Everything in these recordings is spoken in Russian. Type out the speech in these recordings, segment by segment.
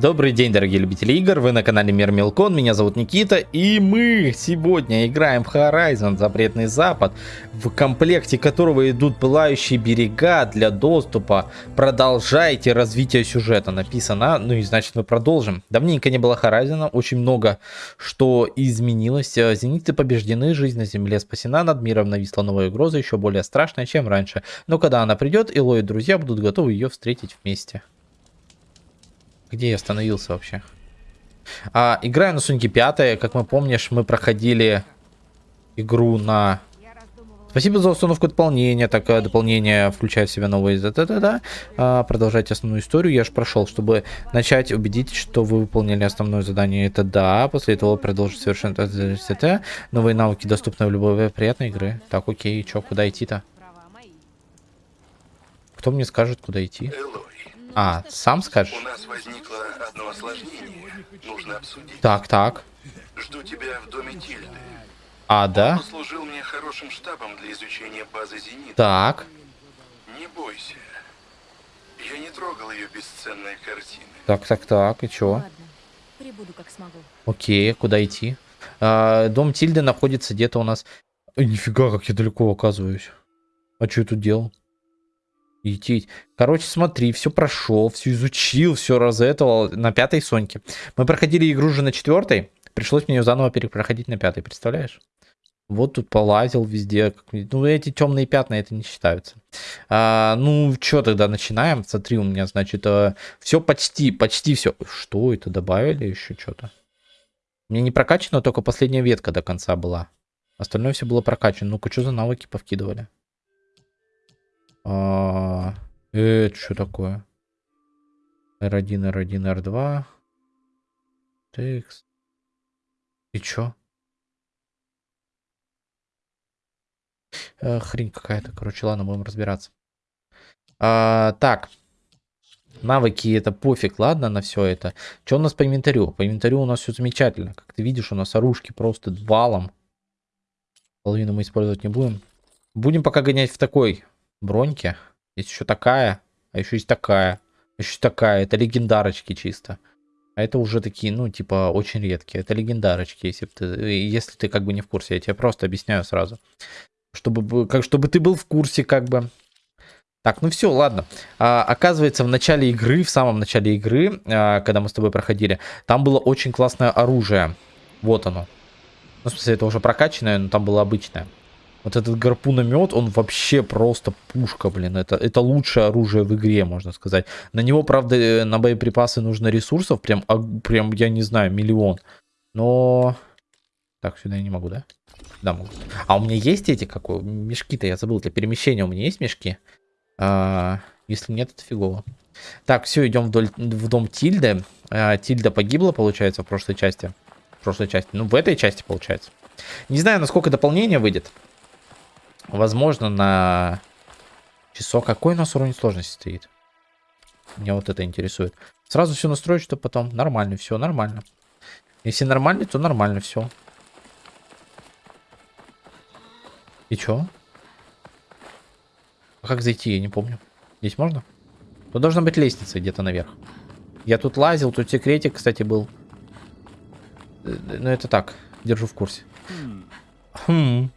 Добрый день, дорогие любители игр, вы на канале Мир Мелкон, меня зовут Никита, и мы сегодня играем в Horizon Запретный Запад, в комплекте которого идут пылающие берега для доступа. Продолжайте развитие сюжета, написано, ну и значит мы продолжим. Давненько не было Horizon, очень много что изменилось. Зениты побеждены, жизнь на земле спасена, над миром нависла новая угроза, еще более страшная, чем раньше. Но когда она придет, Ило и друзья будут готовы ее встретить вместе. Где я остановился вообще? А, играю на Соньке 5. Как мы помнишь, мы проходили игру на... Спасибо за установку дополнения. Так, э, дополнение включает в себя новые... Да -да -да -да. А, продолжайте основную историю. Я же прошел, чтобы начать убедить, что вы выполнили основное задание. Это да. После этого продолжить совершенно... Новые навыки доступны в любой приятной игры. Так, окей. Чё, куда идти-то? Кто мне скажет, куда идти? А, сам скажешь? У нас возникло одно осложнение. Нужно обсудить. Так, так. Жду тебя в доме Тильды. А, да? Он послужил мне хорошим штабом для изучения базы «Зенит». Так. Не бойся. Я не трогал ее бесценные картины. Так, так, так. И чё? Ладно, прибуду как смогу. Окей, куда идти? А, дом Тильды находится где-то у нас... Ой, нифига, как я далеко оказываюсь. А что я тут делал? Идти. Короче, смотри, все прошел, все изучил, все разэтовал на пятой Соньке. Мы проходили игру уже на четвертой. Пришлось мне ее заново перепроходить на пятой, представляешь? Вот тут полазил везде. Ну, эти темные пятна, это не считаются. А, ну, что тогда начинаем? Смотри, у меня, значит, а, все почти, почти все. Что это, добавили еще что-то? Мне не прокачано, только последняя ветка до конца была. Остальное все было прокачано. Ну-ка, что за навыки повкидывали? А, это что такое? R1, R1, R2. Текст. И чё? Э, хрень какая-то. Короче, ладно, будем разбираться. А, так. Навыки это пофиг, ладно, на все это. Что у нас по инвентарю? По инвентарю у нас все замечательно. Как ты видишь, у нас оружки просто валом. Половину мы использовать не будем. Будем пока гонять в такой броньки. Есть еще такая, а еще есть такая. Еще такая. Это легендарочки чисто. А это уже такие, ну, типа, очень редкие. Это легендарочки, если ты, если ты как бы не в курсе. Я тебе просто объясняю сразу. Чтобы, как, чтобы ты был в курсе, как бы. Так, ну все, ладно. А, оказывается, в начале игры, в самом начале игры, а, когда мы с тобой проходили, там было очень классное оружие. Вот оно. Ну, в смысле, это уже прокачанное, но там было обычное. Вот этот гарпуномет, он вообще просто пушка, блин. Это, это лучшее оружие в игре, можно сказать. На него, правда, э, на боеприпасы нужно ресурсов, прям, прям я не знаю, миллион. Но... Так, сюда я не могу, да? Да, могу. А у меня есть эти, как мешки-то, я забыл, для перемещения у меня есть мешки? А, если нет, это фигово. Так, все, идем вдоль, в дом Тильды. А, Тильда погибла, получается, в прошлой части. В прошлой части. Ну, в этой части, получается. Не знаю, насколько дополнение выйдет. Возможно, на часок. Какой у нас уровень сложности стоит? Меня вот это интересует. Сразу все настроить, что потом нормально, все нормально. Если нормально, то нормально все. И чё? А как зайти, я не помню. Здесь можно? Тут должна быть лестница где-то наверх. Я тут лазил, тут секретик, кстати, был. Э, ну, это так, держу в курсе. Хм.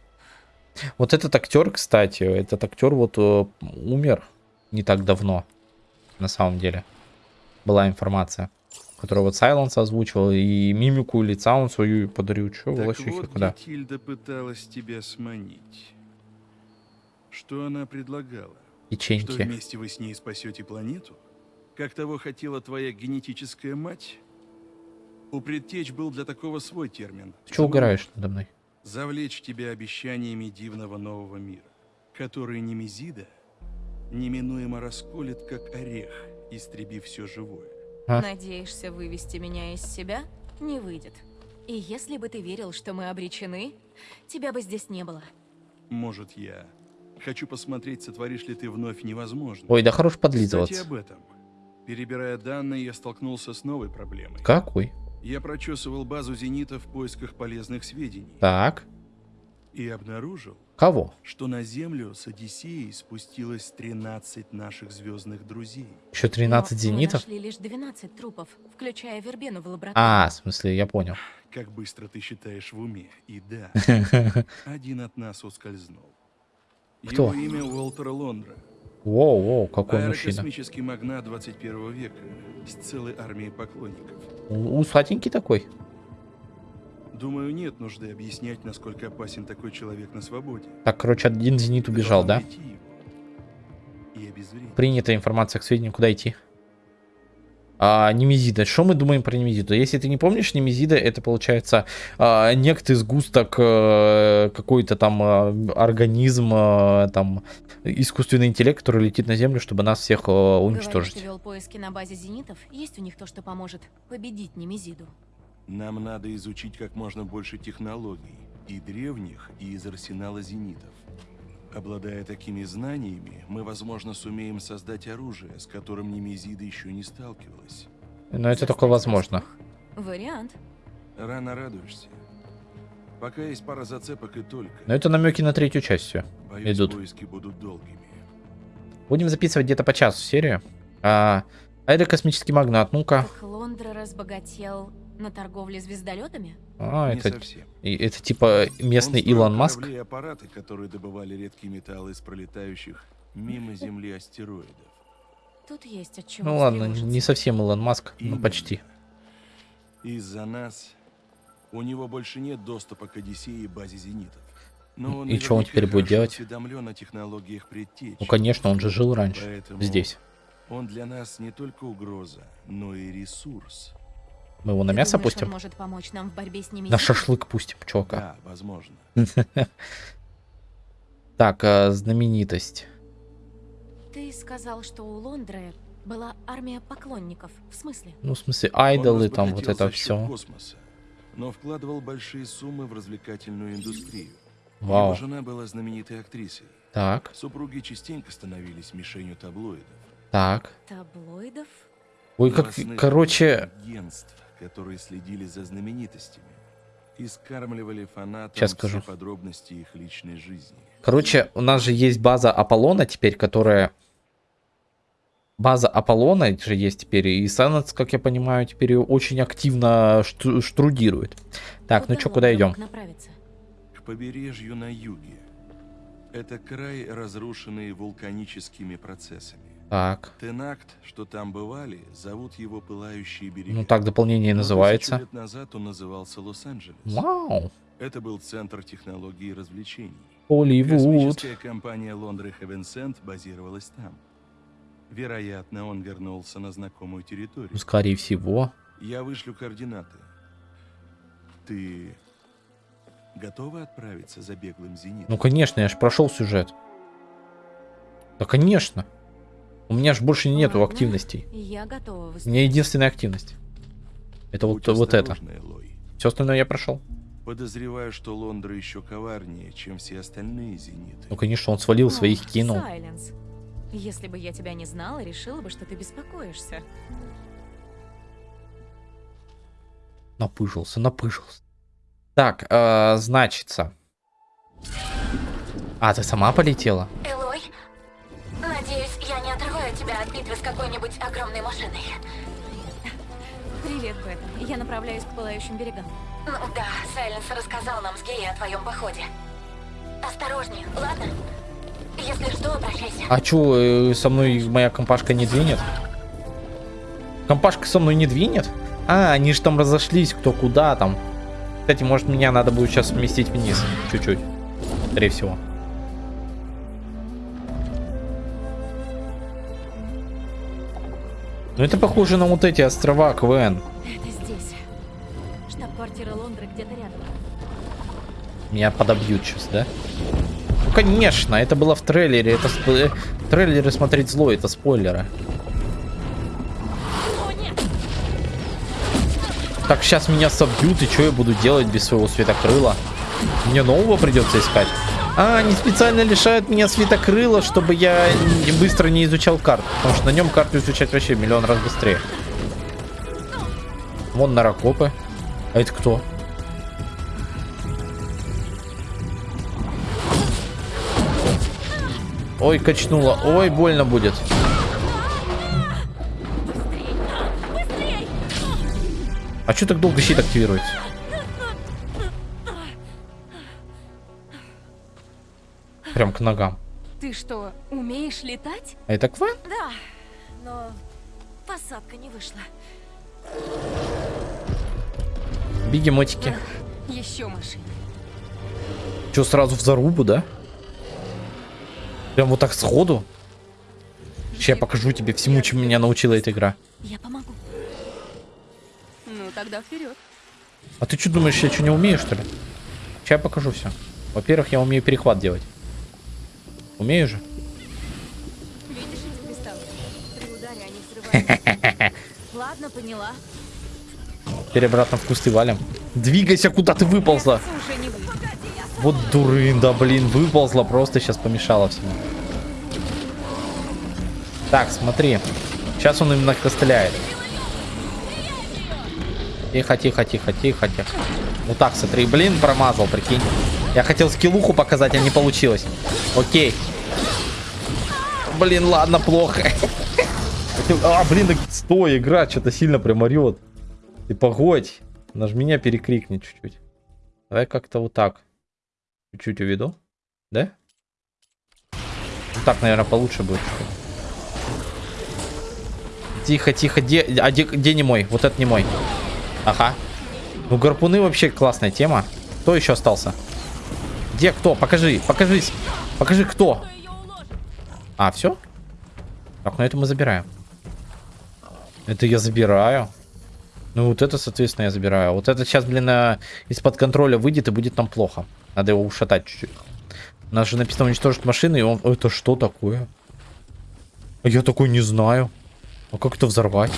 Вот этот актер, кстати, этот актер вот э, умер не так давно, на самом деле. Была информация, которую вот Сайленс озвучивал, и мимику лица он свою подарил. Че, Так Волощухи, вот, куда? Тильда пыталась тебя сманить. Что она предлагала? Что Печеньки. вместе вы с ней спасете планету? Как того хотела твоя генетическая мать? У предтеч был для такого свой термин. Ты чего угораешь надо мной? Завлечь тебя обещаниями дивного нового мира, который Немезида неминуемо расколет, как орех, истребив все живое. А? Надеешься вывести меня из себя? Не выйдет. И если бы ты верил, что мы обречены, тебя бы здесь не было. Может, я хочу посмотреть, сотворишь ли ты вновь невозможно. Ой, да хорош Кстати, подлизываться. об этом. Перебирая данные, я столкнулся с новой проблемой. Какой? Я прочесывал базу «Зенита» в поисках полезных сведений Так. и обнаружил, Кого? что на Землю с Одиссеей спустилось 13 наших звездных друзей. Еще 13 Но мы зенитов? нашли лишь 12 трупов, включая вербену в лаборатории. А, в смысле, я понял. Как быстро ты считаешь в уме. И да, один от нас ускользнул. Кто? Его имя Уолтер Лондра. Воу, воу, какой мужчина. Аэрокосмический магнат 21 века с целой армией поклонников. Усатенький такой. Думаю, нет нужды объяснять, насколько опасен такой человек на свободе. Так, короче, один зенит убежал, да? Принята информация к сведению, куда идти. А, Немезида. Что мы думаем про Немезиду? Если ты не помнишь, Немезида это получается а, некто сгусток э, какой-то там э, организм, э, там искусственный интеллект, который летит на Землю, чтобы нас всех Говоришь, уничтожить. ты вел поиски на базе зенитов? Есть у них то, что поможет победить Немезиду? Нам надо изучить как можно больше технологий, и древних, и из арсенала зенитов. Обладая такими знаниями, мы, возможно, сумеем создать оружие, с которым Немезида еще не сталкивалась. Но это только возможно. Вариант. Рано радуешься. Пока есть пара зацепок и только. Но это намеки на третью часть все. Боюсь, идут. поиски будут долгими. Будем записывать где-то по часу серию. А, аэрокосмический магнат, ну-ка. Лондра разбогател на торговле звездолетами? А, Не это, совсем. и- это типа местный Он Илон Маск. корабли аппараты, которые добывали редкие металлы из пролетающих мимо Земли астероидов. Тут есть от чего Ну ладно, не совсем Илон Маск, но Именно. почти. Из-за нас у него больше нет доступа к Одиссее и базе зенитов. Но он И чё он теперь будет делать? о технологиях предтеч. Ну конечно, он же жил раньше. Поэтому Здесь. Он для нас не только угроза, но и ресурс. Мы его на Ты мясо думаешь, пустим? может помочь нам в борьбе с Немезидой? На шашлык пустим, чувака. Да, возможно. Так, а, знаменитость. Ты сказал, что у Лондры была армия поклонников. В смысле? Ну, в смысле, айдолы, там вот это все. космоса, но вкладывал большие суммы в развлекательную индустрию. Его Вау. жена была знаменитой актрисой. Так, Супруги частенько становились мишенью таблоидов. так. Таблоидов? Ой, как, короче, агентств, которые следили за знаменитостями и скармливали фанатам все скажу. подробности их личной жизни. короче, у нас же есть база Аполлона теперь, которая... База Аполлона же есть теперь, и Сенатс, как я понимаю, теперь очень активно шту- штрудирует. Так, ну куда Лондра идем? мог направиться? К побережью на юге. Это край, разрушенный вулканическими процессами. Так, Тенакт, что там бывали, зовут его «Пылающие берега». ну так дополнение Но называется. лет назад он назывался Лос-Анджелес. Вау, Это был центр технологий и развлечений. Холливуд. Космическая компания Лондры Хевенсент базировалась там. Вероятно, он вернулся на знакомую территорию. Скорее всего. Я вышлю координаты. Ты готова отправиться за беглым зенитом? Ну, конечно, я же прошел сюжет. Да, конечно. У меня же больше нету Ладно, активностей. Я готова У меня единственная активность. Это вот, Будь вот это. осторожна, Элой. Все остальное я прошел. Подозреваю, что Лондра еще коварнее, чем все остальные зениты. Ну, конечно, он свалил, своих Ох, кинул. Сайленс. Если бы я тебя не знала, решила бы, что ты беспокоишься. Напыжился, напыжился. Так, э, значится. А, ты сама полетела? Элой, какой-нибудь огромной машиной. Привет, Бет. Я направляюсь к пылающим берегам. Ну да, Сайленс рассказал нам с Геей о твоем походе. Осторожнее, ладно? Если что, обращайся. А чё, э, со мной моя компашка не двинет? Компашка со мной не двинет? А, они же там разошлись, кто куда там. Кстати, может, меня надо будет сейчас сместить вниз. Чуть-чуть. Скорее всего. Ну, это похоже на вот эти острова КВН. Это здесь. Штаб-квартира Лондры где-то рядом. Меня подобьют сейчас, да? Ну, конечно, это было в трейлере. Это сп- э, трейлеры смотреть зло, это спойлеры. Так, сейчас меня собьют, и что я буду делать без своего светокрыла? Мне нового придется искать. А, они специально лишают меня светокрыла, чтобы я быстро не изучал карту. Потому что на нем карту изучать вообще миллион раз быстрее. Вон наракопы. А это кто? Ой, качнуло. Ой, больно будет. А что так долго щит активируется? Прям к ногам. Ты что, умеешь летать? А это Квен? Да, но посадка не вышла. Бегемотики. Еще машина. Че, сразу в зарубу, да? Прям вот так сходу? Сейчас я покажу тебе всему, чему меня научила эта игра. Я помогу. Ну, тогда вперед. А ты что думаешь, я что не умею, что ли? Сейчас я покажу все. Во-первых, я умею перехват делать. Умею же? Видишь эти кристаллы? При ударе они взрываются. Ладно, поняла. Теперь обратно в кусты валим. Двигайся, куда ты выползла. Вот дурында, блин, выползла, просто сейчас помешала всему. Так, смотри. Сейчас он именно стреляет. Тихо, тихо, тихо, тихо, тихо. Вот так, смотри, блин, промазал, прикинь. Я хотел скиллуху показать, а не получилось. Окей. Блин, ладно, плохо. А, блин, стой, игра что-то сильно прям орет. Ты погодь. Наж меня перекрикни чуть-чуть. Давай как-то вот так. Чуть-чуть уведу. Да? Вот так, наверное, получше будет. Тихо, тихо. Где, а где, где не мой? Вот это не мой. Ага. Ну, гарпуны вообще классная тема. Кто еще остался? Где кто? Покажи, покажись. Покажи, кто. А, все? Так, ну это мы забираем. Это я забираю. Ну вот это, соответственно, я забираю. Вот это сейчас, блин, э, из-под контроля выйдет и будет нам плохо. Надо его ушатать чуть-чуть. У нас же написано уничтожить машины, и он... Это что такое? А Я такой не знаю. А как это взорвать?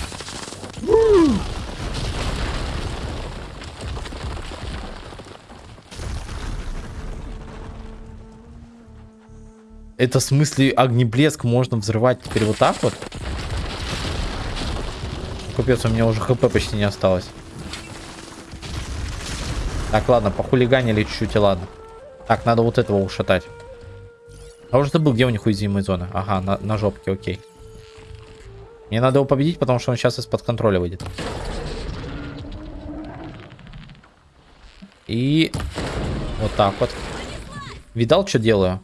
Это в смысле огнеблеск можно взрывать теперь вот так вот? Капец, у меня уже хп почти не осталось. Так, ладно, похулиганили чуть-чуть, и ладно. Так, надо вот этого ушатать. А уже забыл, где у них уязвимые зоны. Ага, на, на жопке, окей. Мне надо его победить, потому что он сейчас из-под контроля выйдет. И вот так вот. Видал, что делаю?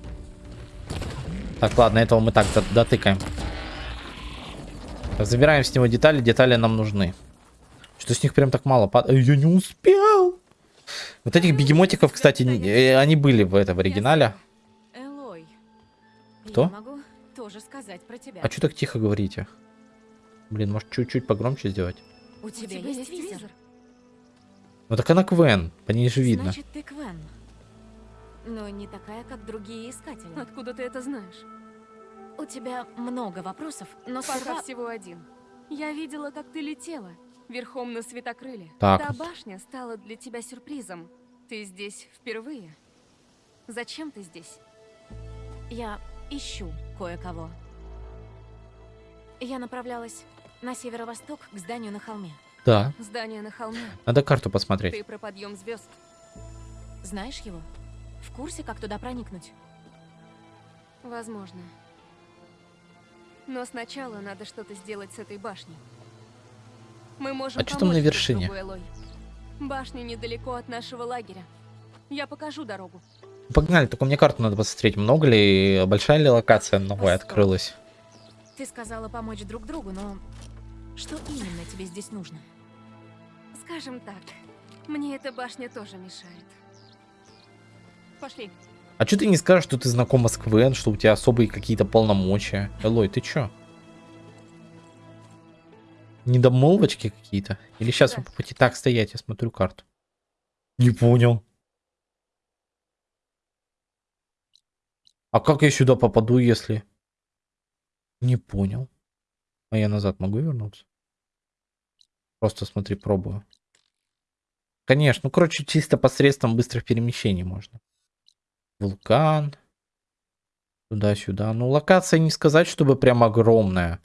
Так, ладно, этого мы так дотыкаем. Так, забираем с него детали. Детали нам нужны. Что с них прям так мало пад... Я не успел. Вот этих бегемотиков, кстати, э, они были в этом в оригинале. Кто? А что так тихо говорите? Блин, может чуть-чуть погромче сделать? У тебя, есть визор? Ну так она Квен, по ней же видно. Значит, ты Квен. Но не такая, как другие искатели. Откуда ты это знаешь? У тебя много вопросов, но Пока сперва... всего один. Я видела, как ты летела, верхом на светокрыле. Так. Та башня стала для тебя сюрпризом. Ты здесь впервые. Зачем ты здесь? Я ищу кое-кого. Я направлялась на северо-восток к зданию на холме. Да, Здание на холме. надо карту посмотреть. Ты про подъем звезд. Знаешь его? В курсе, как туда проникнуть? Возможно. Но сначала надо что-то сделать с этой башней. Мы можем А чё там на вершине? другу. Башня недалеко от нашего лагеря. Я покажу дорогу. Погнали, только мне карту надо посмотреть. Много ли, большая ли локация новая Постой. открылась? Ты сказала помочь друг другу, но что именно тебе здесь нужно? Скажем так, мне эта башня тоже мешает. Пошли. А что ты не скажешь, что ты знакома с Квен, что у тебя особые какие-то полномочия? Элой, ты чё? Недомолвочки какие-то? Или сейчас вы по пути так стоять, я смотрю карту. Не понял. А как я сюда попаду, если... Не понял. А я назад могу вернуться? Просто смотри, пробую. Конечно, ну короче, чисто посредством быстрых перемещений можно. Вулкан. Туда-сюда. Ну, локация не сказать, чтобы прям огромная.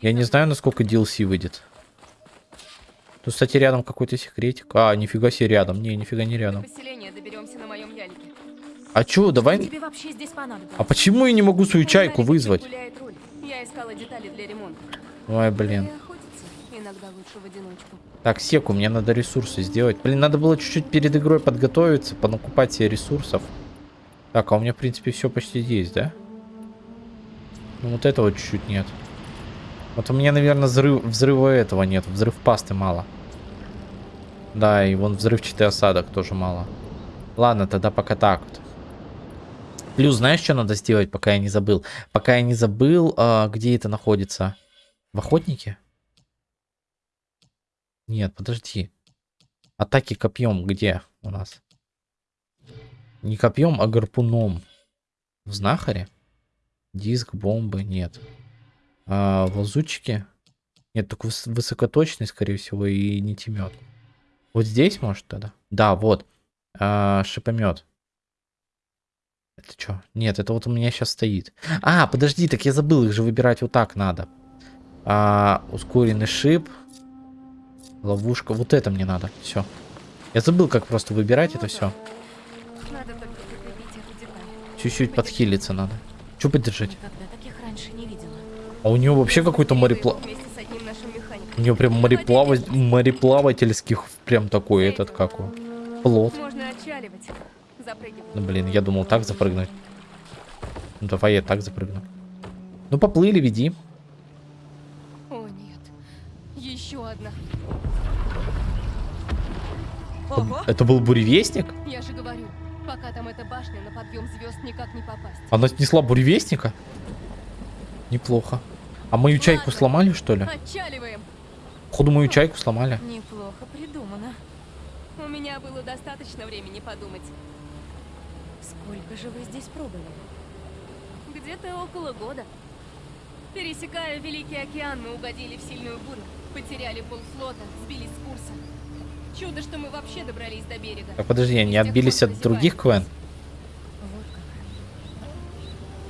Я не знаю, насколько DLC выйдет. Тут, кстати, рядом какой-то секретик. А, нифига себе рядом. Не, нифига не До рядом. А чё, давай... А почему я не могу свою чайку вызвать? Ой, блин. Так, секу, мне надо ресурсы сделать. Блин, надо было чуть-чуть перед игрой подготовиться, понакупать себе ресурсов. Так, а у меня, в принципе, все почти есть, да? Ну, вот этого чуть-чуть нет. Вот у меня, наверное, взрыв, взрыва этого нет. Взрыв пасты мало. Да, и вон взрывчатый осадок тоже мало. Ладно, тогда пока так вот. Плюс, знаешь, что надо сделать, пока я не забыл? Пока я не забыл, а, где это находится? В охотнике? Нет, подожди. Атаки копьем где у нас? Не копьем, а гарпуном. В знахаре? Диск, бомбы, нет. А, в лазутчике? Нет, только выс- высокоточный, скорее всего, и не темет. Вот здесь, может, тогда? Да, вот. А, шипомет. Это что? Нет, это вот у меня сейчас стоит. А, подожди, так я забыл, их же выбирать вот так надо. А, ускоренный шип. Ловушка. Вот это мне надо. Все. Я забыл, как просто выбирать это все. Надо только прикрепить эту деталь. Чуть-чуть подхилиться надо. Че поддержать? А у него вообще какой-то Делаю морепла... его Вместе с одним нашим механиком. У него прям мореплава... мореплавательских прям такой этот, как он. Запрыгивать. Ну, блин, я думал так запрыгнуть. Ну, давай я так запрыгну. Ну, поплыли, веди. О, нет. Еще одна. Это был буревестник? Я же говорю, пока там эта башня, на подъем звезд никак не попасть. Она снесла буревестника? Неплохо. А мою чайку Ладно. сломали, что ли? Отчаливаем. Походу, мою чайку сломали. Неплохо придумано. У меня было достаточно времени подумать. Сколько же вы здесь пробыли? Где-то около года. Пересекая Великий океан, мы угодили в сильную бурю. Потеряли полфлота, сбились с курса. Чудо, что мы вообще добрались до берега. Так, подожди, они отбились от других квен? Вот как.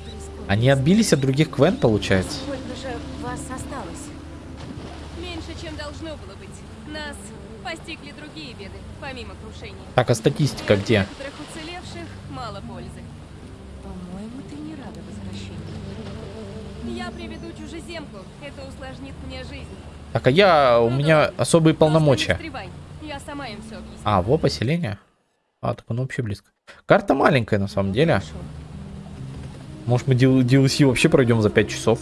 Прискорбно. Они отбились от других квен, получается? Сколько же вас осталось? Меньше, чем должно было быть. Нас постигли другие беды, помимо крушения. Так, а статистика где? некоторых уцелевших мало пользы. По-моему, ты не рада возвращению. Я приведу чужеземку. Это усложнит мне жизнь. Так, а я... У меня особые полномочия. Я сама им все объясню. А, во поселение? А, так оно вообще близко. Карта маленькая, на самом деле. Хорошо. Может, мы DL- DLC вообще пройдем за 5 часов?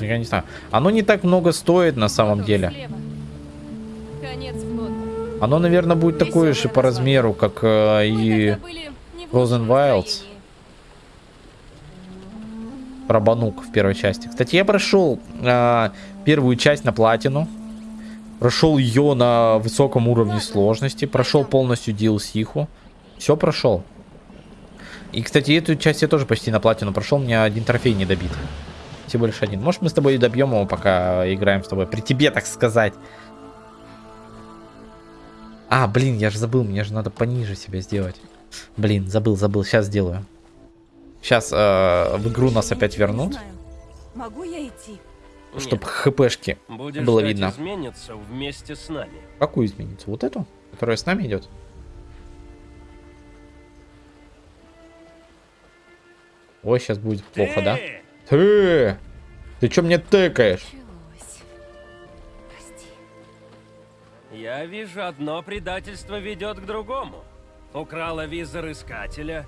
Я не знаю. Оно не так много стоит, на самом Потом деле. слева. Конец. Оно, наверное, будет такое же по размеру, как э, и Frozen Wilds. настроении. Рабанук в первой части. Кстати, я прошел э, первую часть на платину. Прошел ее на высоком уровне сложности. Прошел полностью DLC-ху. Все прошел. И, кстати, эту часть я тоже почти на платину прошел. У меня один трофей не добит. Всего лишь один. Может, мы с тобой и добьем его, пока играем с тобой. При тебе, так сказать. А, блин, я же забыл. Мне же надо пониже себя сделать. Блин, забыл, забыл. Сейчас сделаю. Сейчас в игру нас опять вернут. Могу я идти? Чтобы хпшки Будешь было видно. изменится вместе с нами. Какую изменится? Вот эту? Которая с нами идет? Ой, сейчас будет плохо, да? Ты! Ты! Чё мне тыкаешь? Я вижу, одно предательство ведет к другому. Украла визор искателя,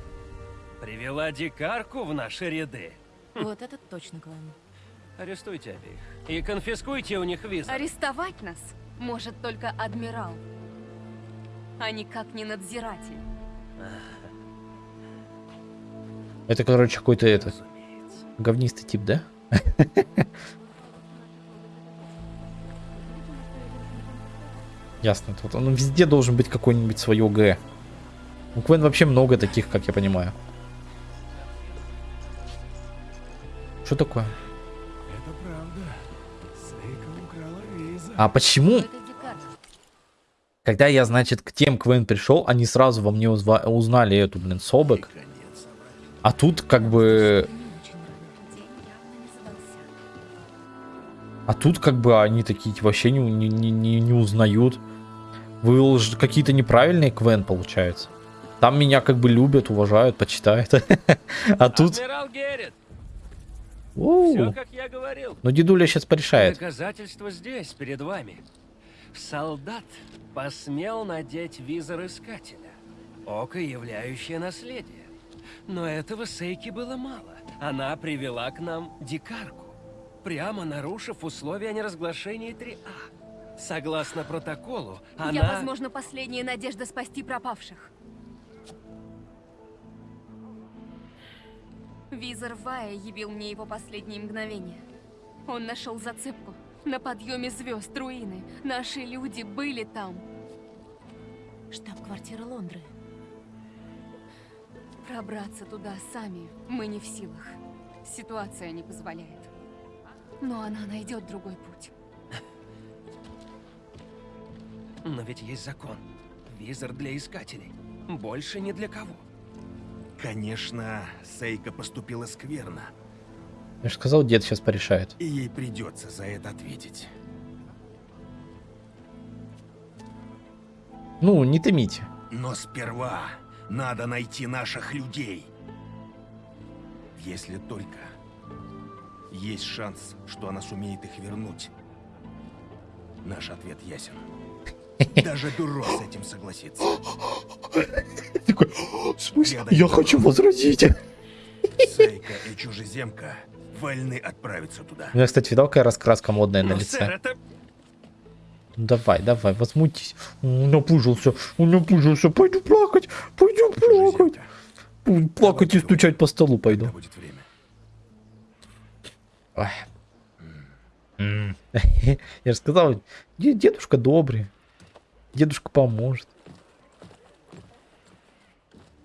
привела дикарку в наши ряды. Вот этот точно клан. Арестуйте обеих и конфискуйте у них визор. Арестовать нас может только адмирал, а никак не надзиратель. Это, короче, какой-то этот Разумеется. говнистый тип, да? Ясно. Тут он везде должен быть какой-нибудь свое Г. У Квен вообще много таких, как я понимаю. Что такое? А почему, когда я, значит, к тем Квен пришел, они сразу во мне узнали эту, блин, Собек. А тут как бы... А тут как бы они такие вообще не, не, не, не- узнают. Вы какие-то неправильные Квен, получается. Там меня как бы любят, уважают, почитают. А тут... Адмирал Геррит, Оу. все как я говорил. Ну, дедуля сейчас порешает. Доказательство здесь, перед вами. Солдат посмел надеть визор искателя. Око, являющее наследие. Но этого Сейки было мало. Она привела к нам дикарку, прямо нарушив условия о неразглашении 3А. Согласно протоколу, она... Я, возможно, последняя надежда спасти пропавших. Визор Вая явил мне его последние мгновения. Он нашел зацепку. На подъеме звезд, руины. Наши люди были там. Штаб-квартира Лондры. Пробраться туда сами мы не в силах. Ситуация не позволяет. Но она найдет другой путь. Но ведь есть закон. Визор для искателей. Больше ни для кого. Конечно, Сейка поступила скверно, Я же сказал, дед сейчас порешает. и ей придется за это ответить. Ну, не томите. Но сперва надо найти наших людей. Если только есть шанс, что она сумеет их вернуть. Наш ответ ясен. Даже дурак с этим согласится. Такой, в смысле? Я Я хочу возразить. Сейка и чужеземка вольны отправиться туда. У меня, кстати, видал, какая раскраска модная на Но, лице? сэр, это... Ну, Давай, давай, возмутись. Он напужился, он напужился. Пойду плакать, пойду плакать. Чужеземка, Пу- Плакать и стучать по столу пойду. будет время. Ой. Я же сказал, де- дедушка добрый. Дедушка поможет.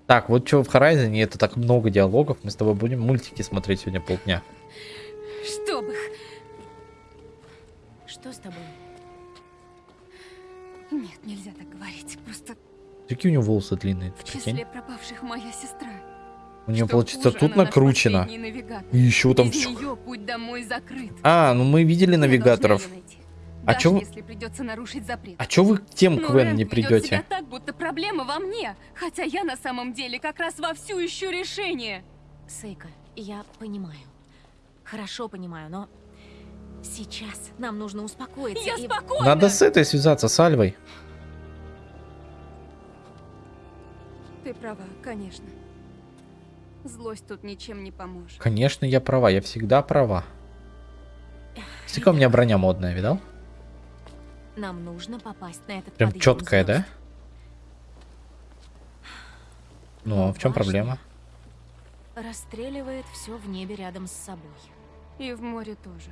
Так, вот что в Horizon, это так много диалогов. Мы с тобой будем мультики смотреть сегодня полдня. Чтоб их... Что с тобой? Нет, нельзя так говорить. Просто Какие у него волосы длинные, в числе прикинь? пропавших моя сестра. У нее, Что получится, тут накручено. И еще там все. нее путь домой закрыт. А, ну мы видели навигаторов. найти. А Даже чё вы- если придется нарушить запрет. А чё вы к тем Но Квен Рэнк не придете? себя так, будто проблема во мне. Хотя я на самом деле как раз вовсю ищу решение. Сейка, я понимаю. Хорошо понимаю, но сейчас нам нужно успокоиться Я и... спокойна. Надо с этой связаться, с Альвой. Ты права, конечно. Злость тут ничем не поможет. Конечно, я права, я всегда права. Смотри, у меня броня модная, видал? Нам нужно попасть на этот Прям четкая, да? Ну, а в чем проблема? Расстреливает все в небе рядом с собой. И в море тоже.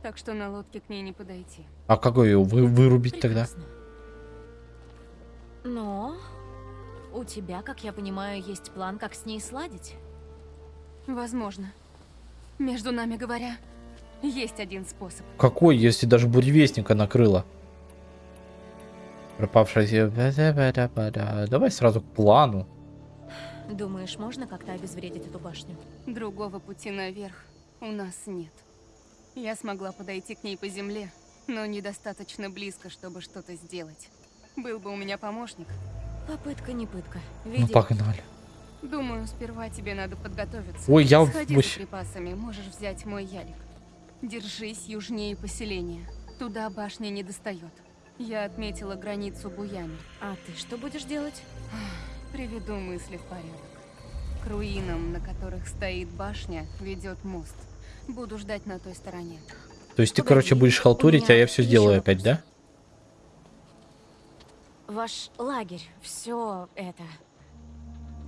Так что на лодке к ней не подойти. А какой ее вы, вырубить тогда? Прекрасно. Но у тебя, как я понимаю, есть план, как с ней сладить. Возможно. Между нами говоря, есть один способ. Какой, если даже буревестника накрыло? Пропавшая... Давай сразу к плану. Думаешь, можно как-то обезвредить эту башню? Другого пути наверх у нас нет. Я смогла подойти к ней по земле, но недостаточно близко, чтобы что-то сделать. Был бы у меня помощник. Попытка не пытка. Ну, Веди. погнали. Думаю, сперва тебе надо подготовиться. Ой, я Сходи за припасами, можешь взять мой ялик. Держись южнее поселения. Туда башня не достает. Я отметила границу Буями. А ты что будешь делать? Приведу мысли в порядок. К руинам, на которых стоит башня, ведет мост. Буду ждать на той стороне. То есть ты, Погоди, короче, будешь халтурить, а я все сделаю вопрос. опять, да? Ваш лагерь, все это.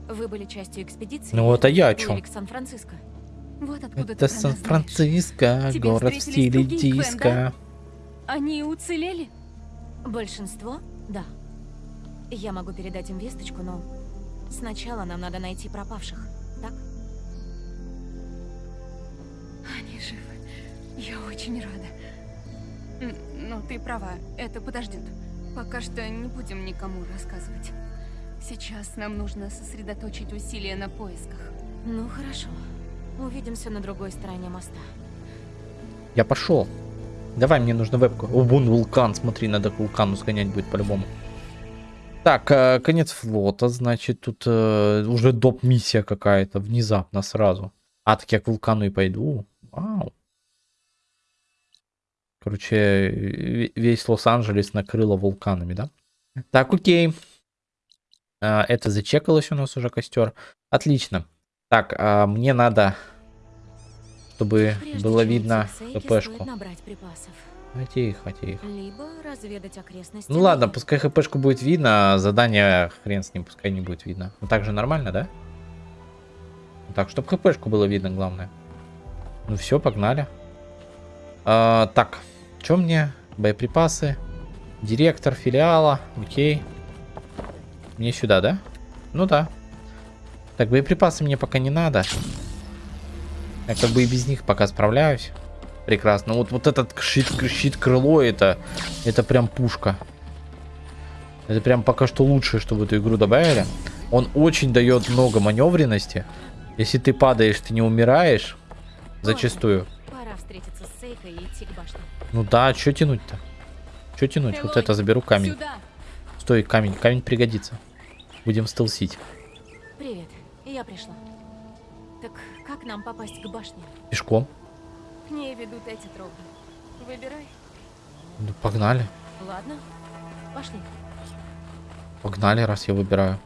Вы были частью экспедиции? Ну вот, а я о чем? к Сан-Франциско. Вот откуда Это ты. Сан-Франциско, город в стиле диско. да? Они уцелели? Большинство? Да. Я могу передать им весточку, но сначала нам надо найти пропавших, так? Они живы. Я очень рада. Но ты права, это подождет. Пока что не будем никому рассказывать. Сейчас нам нужно сосредоточить усилия на поисках. Ну хорошо. Увидимся на другой стороне моста. Я пошел. Давай, мне нужно вебку. О, вон вулкан, смотри, надо к вулкану сгонять будет по-любому. Так, э, конец флота, значит, тут э, уже доп-миссия какая-то, внезапно, сразу. А, так я к вулкану и пойду. Вау. Короче, ве- весь Лос-Анджелес накрыло вулканами, да? Так, окей. А, это зачекалось у нас уже костер. Отлично. Так, а, мне надо, чтобы Прежде было видно хпшку. А, Тихо, тихо. Либо разведать окрестности. Ну ладно, пускай хпшку будет видно, а задание хрен с ним, пускай не будет видно. Ну так же нормально, да? Ну Так, чтобы хпшку было видно, главное. Ну все, погнали. А, так, что мне? Боеприпасы. Директор филиала, окей. Мне сюда, да? Ну да. Так, боеприпасы мне пока не надо. Я как бы и без них пока справляюсь. Прекрасно. Вот, вот этот щит, щит крыло, это, это прям пушка. Это прям пока что лучшее, что в эту игру добавили. Он очень дает много маневренности. Если ты падаешь, ты не умираешь. Зачастую. Пора встретиться с Сейкой и идти к башне. Ну да, что тянуть-то? Что тянуть? Вот это заберу камень. Сюда! Стой, камень. Камень пригодится. Будем стелсить. Привет, я пришла. Как нам попасть к башне? Пешком. К ней ведут эти тропы. Выбирай. Ну, погнали. Ладно, пошли. Погнали, раз я выбираю.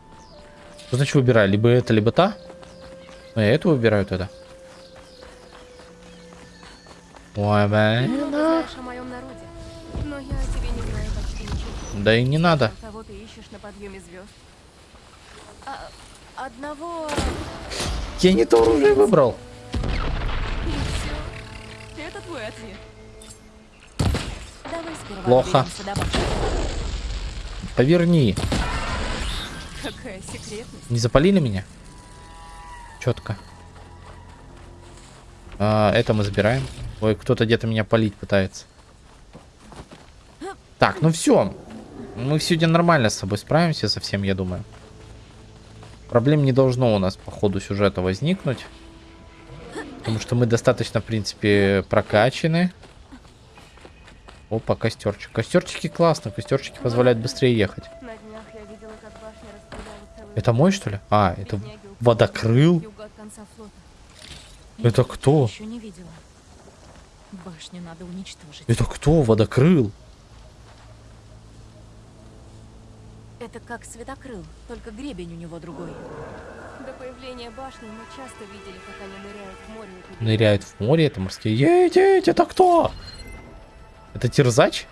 Что значит выбираю? Либо это, либо та? Ну, я эту выбираю тогда. Ой, блин. Но. Да и не надо. Кого ты ищешь на подъеме звезд? А, одного Я не то оружие выбрал. Плохо. Поверни. Какая. Не запалили меня? Четко. А, это мы забираем. Ой, кто-то где-то меня палить пытается. Так, ну все. Мы сегодня нормально с собой справимся со всем, я думаю. Проблем не должно у нас по ходу сюжета возникнуть. Потому что мы достаточно, в принципе, прокачаны. Опа, костерчик. Костерчики классно, костерчики позволяют быстрее ехать. Это мой, что ли? А, это водокрыл? Это кто? Это кто? Водокрыл? Это как светокрыл, только гребень у него другой. До появления башни мы часто видели, как они ныряют в море. Ныряют в море, это морские. Едеть, это кто? Это терзач?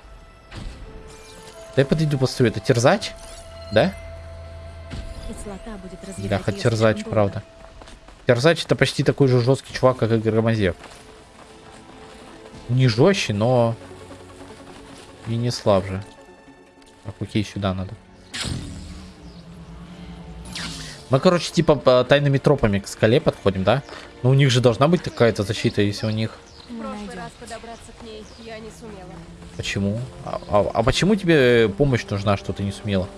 Дай подойду посмотрю, это терзач? Да? Кислота будет Бляха, её терзач, правда. Терзач это почти такой же жесткий чувак, как и Громозев. Не жестче, но и не слабже. Так, окей, сюда надо. Мы, короче, типа тайными тропами к скале подходим, да? Но у них же должна быть какая-то защита, если у них... В Мы прошлый найдем. раз подобраться к ней я не сумела. Почему? А, а- а почему тебе помощь нужна, что ты не сумела?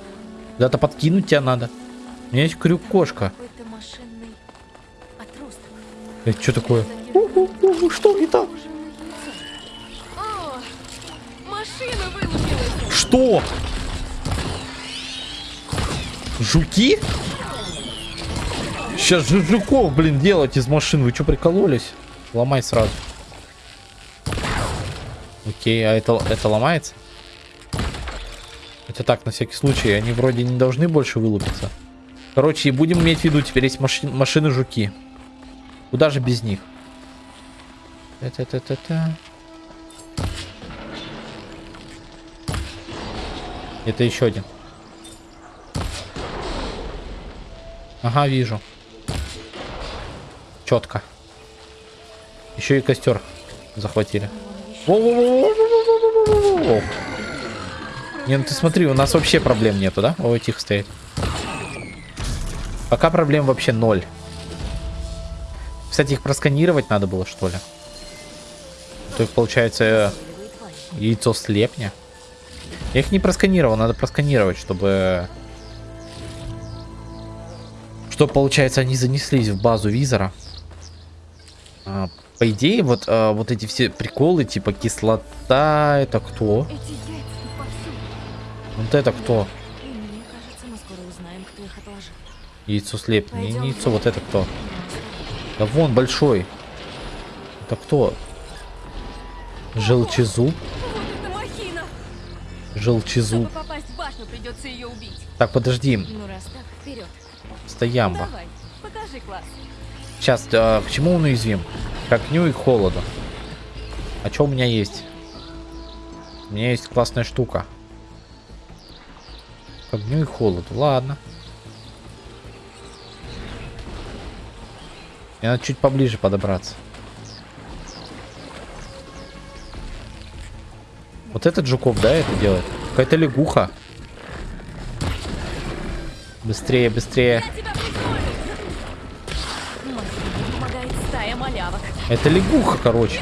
Куда-то подкинуть тебя надо. У меня есть крюк-кошка. Какой-то машинный отросток. Это что такое? Что это? О, машина вылупилась! Что? Жуки? Сейчас же жуков, блин, делать из машин. Вы что, прикололись? Ломай сразу. Окей, а это, это ломается? Это так, на всякий случай. Они вроде не должны больше вылупиться. Короче, и будем иметь в виду, теперь есть маши- машины-жуки. Куда же без них? Та-та-та-та-та. Это еще один. Ага, вижу. Четко. Еще и костер захватили. Не, ну ты смотри, у нас вообще проблем нету, да? Ой, тихо стоит. Пока проблем вообще ноль. Кстати, их просканировать надо было, что ли? То есть, получается, яйцо слепня. Я их не просканировал, надо просканировать, чтобы что, получается, они занеслись в базу визора. А, по идее, вот, а, вот эти все приколы, типа кислота, это кто? Вот это кто? Яйцо слеп. Не, яйцо, вот это кто? Да вон, большой. Это кто? Желчезуб? Желчезуб. Башню. Так, подожди. Ну раз так, вперед. Давай, покажи класс. Сейчас, а, к чему он уязвим? К огню и к холоду. А что у меня есть? У меня есть классная штука. К огню и холоду. Ладно. Мне надо чуть поближе подобраться. Вот этот жуков, да, это делает? Какая-то лягуха. Быстрее, быстрее. Это лягуха, короче.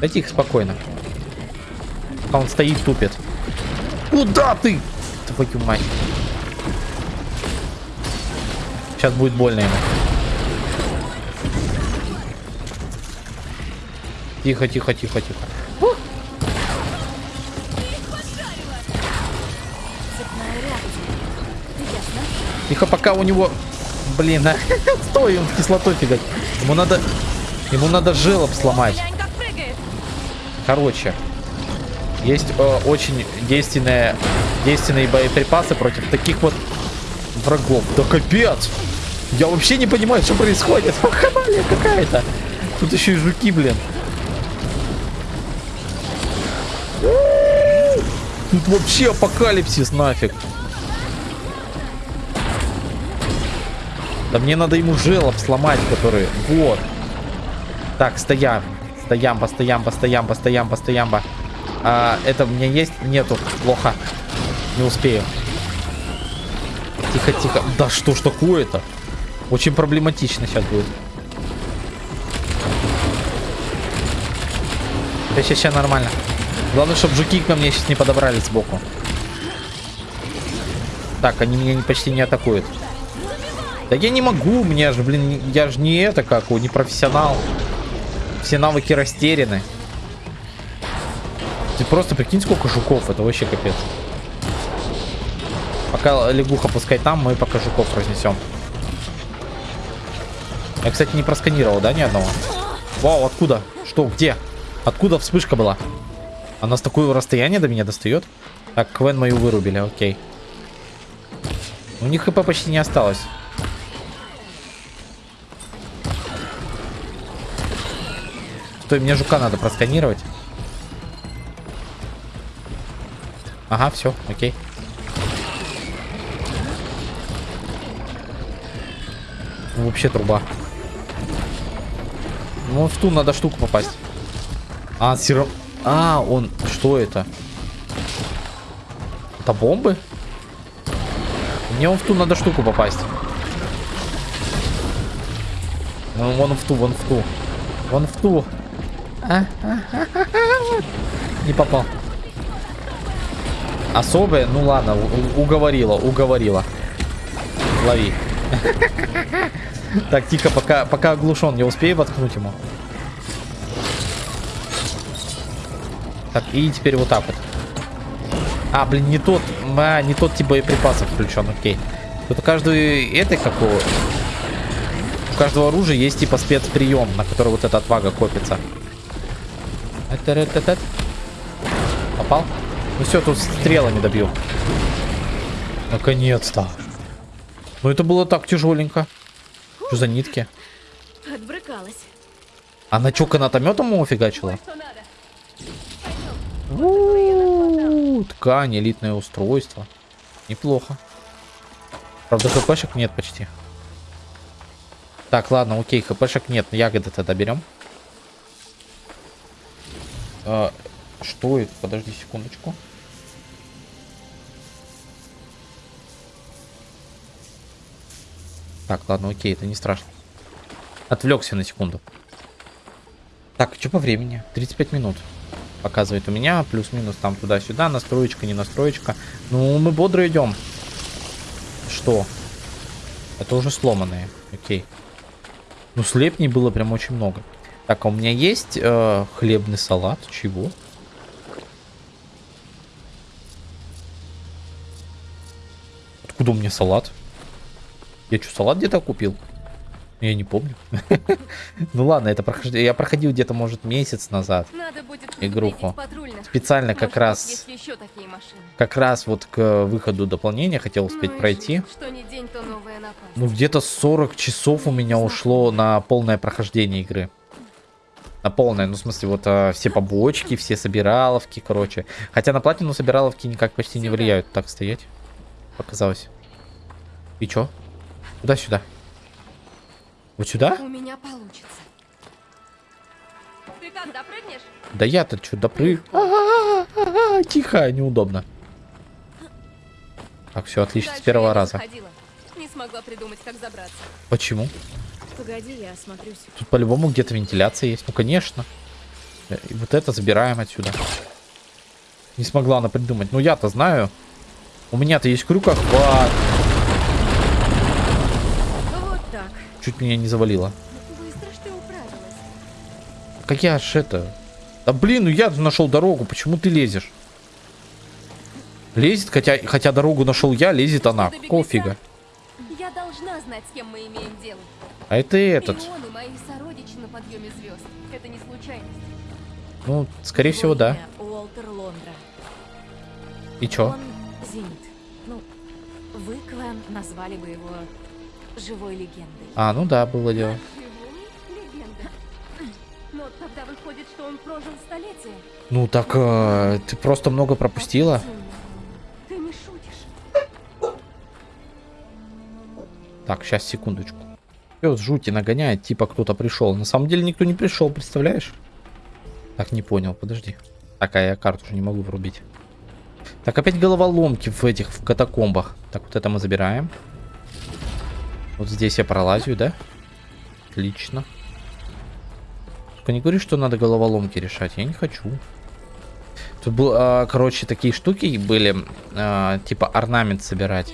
Да тихо, спокойно. Пока он стоит, тупит. Куда ты? Твою мать. Сейчас будет больно ему. Тихо, тихо, тихо, тихо. Тихо, пока у него... Блин, а. Стой, он кислотой фигать. Ему надо... Ему надо желоб сломать. Короче, есть э, очень действенные, действенные боеприпасы против таких вот врагов. Да капец! Я вообще не понимаю, что происходит. Хабалия какая-то. Тут еще и жуки, блин. Тут вообще апокалипсис нафиг. Да мне надо ему желоб сломать, который... Вот. Так, стоям. Стоямба, стоямба, стоямба, стоямба, стоямба. А, это у меня есть? Нету. Плохо. Не успею. Тихо, тихо. Да что ж такое-то? Очень проблематично сейчас будет. Сейчас, сейчас, нормально. Главное, чтобы жуки ко мне сейчас не подобрались сбоку. Так, они меня почти не атакуют. Да я не могу, мне же, блин, я же не это как, не профессионал. Все навыки растеряны. Ты просто прикинь, сколько жуков. Это вообще капец. Пока лягуха пускай там, мы пока жуков разнесем. Я, кстати, не просканировал, да, ни одного? Вау, откуда? Что, где? Откуда вспышка была? Она с такого расстояния до меня достает? Так, Квен мою вырубили, окей. У них хп почти не осталось. Стой, мне жука надо просканировать. Ага, все, окей. Вообще труба. Ну, в ту надо штуку попасть. А, сироп. А, он... Что это? Это бомбы? Мне вон в ту надо штуку попасть. Ну, вон в ту, вон в ту. Вон в ту. Не попал. Особое? Ну ладно, уговорила, уговорила. Лови. Так, тихо, пока, пока оглушен, не успею воткнуть ему. Так, и теперь вот так вот. А, блин, не тот, а, не тот тип боеприпасов включен, окей. Тут у каждой этой какого... У каждого оружия есть типа спецприем, на который вот эта отвага копится. Эт-эт-эт-эт. Попал? Ну все, тут стрелами добью. Наконец-то. Ну это было так тяжеленько. Что за нитки? Отбрыкалась. Она что, канатометом ему фигачила? Ткань, элитное устройство. Неплохо. Правда, хпшек нет почти. Так, ладно, окей, хпшек нет. Ягоды тогда берем. А, что это? Подожди секундочку. Так, ладно, окей, это не страшно. Отвлекся на секунду. Так, что по времени? 35 минут. Показывает у меня. Плюс-минус там туда-сюда. Настроечка, не настроечка. Ну, мы бодро идем. Что? Это уже сломанные. Окей. Ну, слепней было прям очень много. Так, а у меня есть э, хлебный салат. Чего? Откуда у меня салат? Я что, салат где-то купил? Я не помню. Ну ладно, это прохождение. Я проходил где-то, может, месяц назад. Игруху. Специально как раз, как раз вот к выходу дополнения хотел Ну успеть и пройти. Ну, где-то 40 часов у меня ушло на полное прохождение игры. На полное, ну, в смысле, вот а, все побочки, все собираловки, короче. Хотя на платину собираловки никак почти не влияют. Так, стоять. Показалось. И чё? Куда-сюда? Вот сюда? У меня получится. Ты как, допрыгнешь? Да я-то чё, допрыг... А-а-а-а, Тихо, неудобно. Так, все отлично, с Дальше первого я не раза. Не смогла придумать, как забраться. Почему? Погоди, я осмотрюсь. Тут по-любому где-то вентиляция есть. Ну, конечно. И вот это забираем отсюда. Не смогла она придумать. Ну, я-то знаю. У меня-то есть крюкохват. Вот так. Чуть меня не завалило. Быстро ты управилась. Как я ж это... Да блин, ну я нашел дорогу. Почему ты лезешь? Лезет, хотя, хотя дорогу нашел я, лезет она. До Какого беглеца. фига? Я должна знать, с кем мы имеем дело. А это этот. И звезд. Это. Ну, скорее всего, Его да. имя Уолтер Лондра. И чё? Он Зенит. Ну, вы, клан, назвали бы его живой легендой. А, ну да, было дело. Но тогда выходит, что он прожил столетие. Ну так, э, ты просто много пропустила. Ты не шутишь. Так, сейчас, секундочку. Пес жути нагоняет, типа кто-то пришел. На самом деле никто не пришел, представляешь? Так, не понял, подожди. Так, а я карту уже не могу врубить. Так, опять головоломки в этих, в катакомбах. Так, вот это мы забираем. Вот здесь я пролазю, да? Отлично. Только не говори, что надо головоломки решать. Я не хочу. Тут был, а, короче, такие штуки были, а, типа орнамент собирать.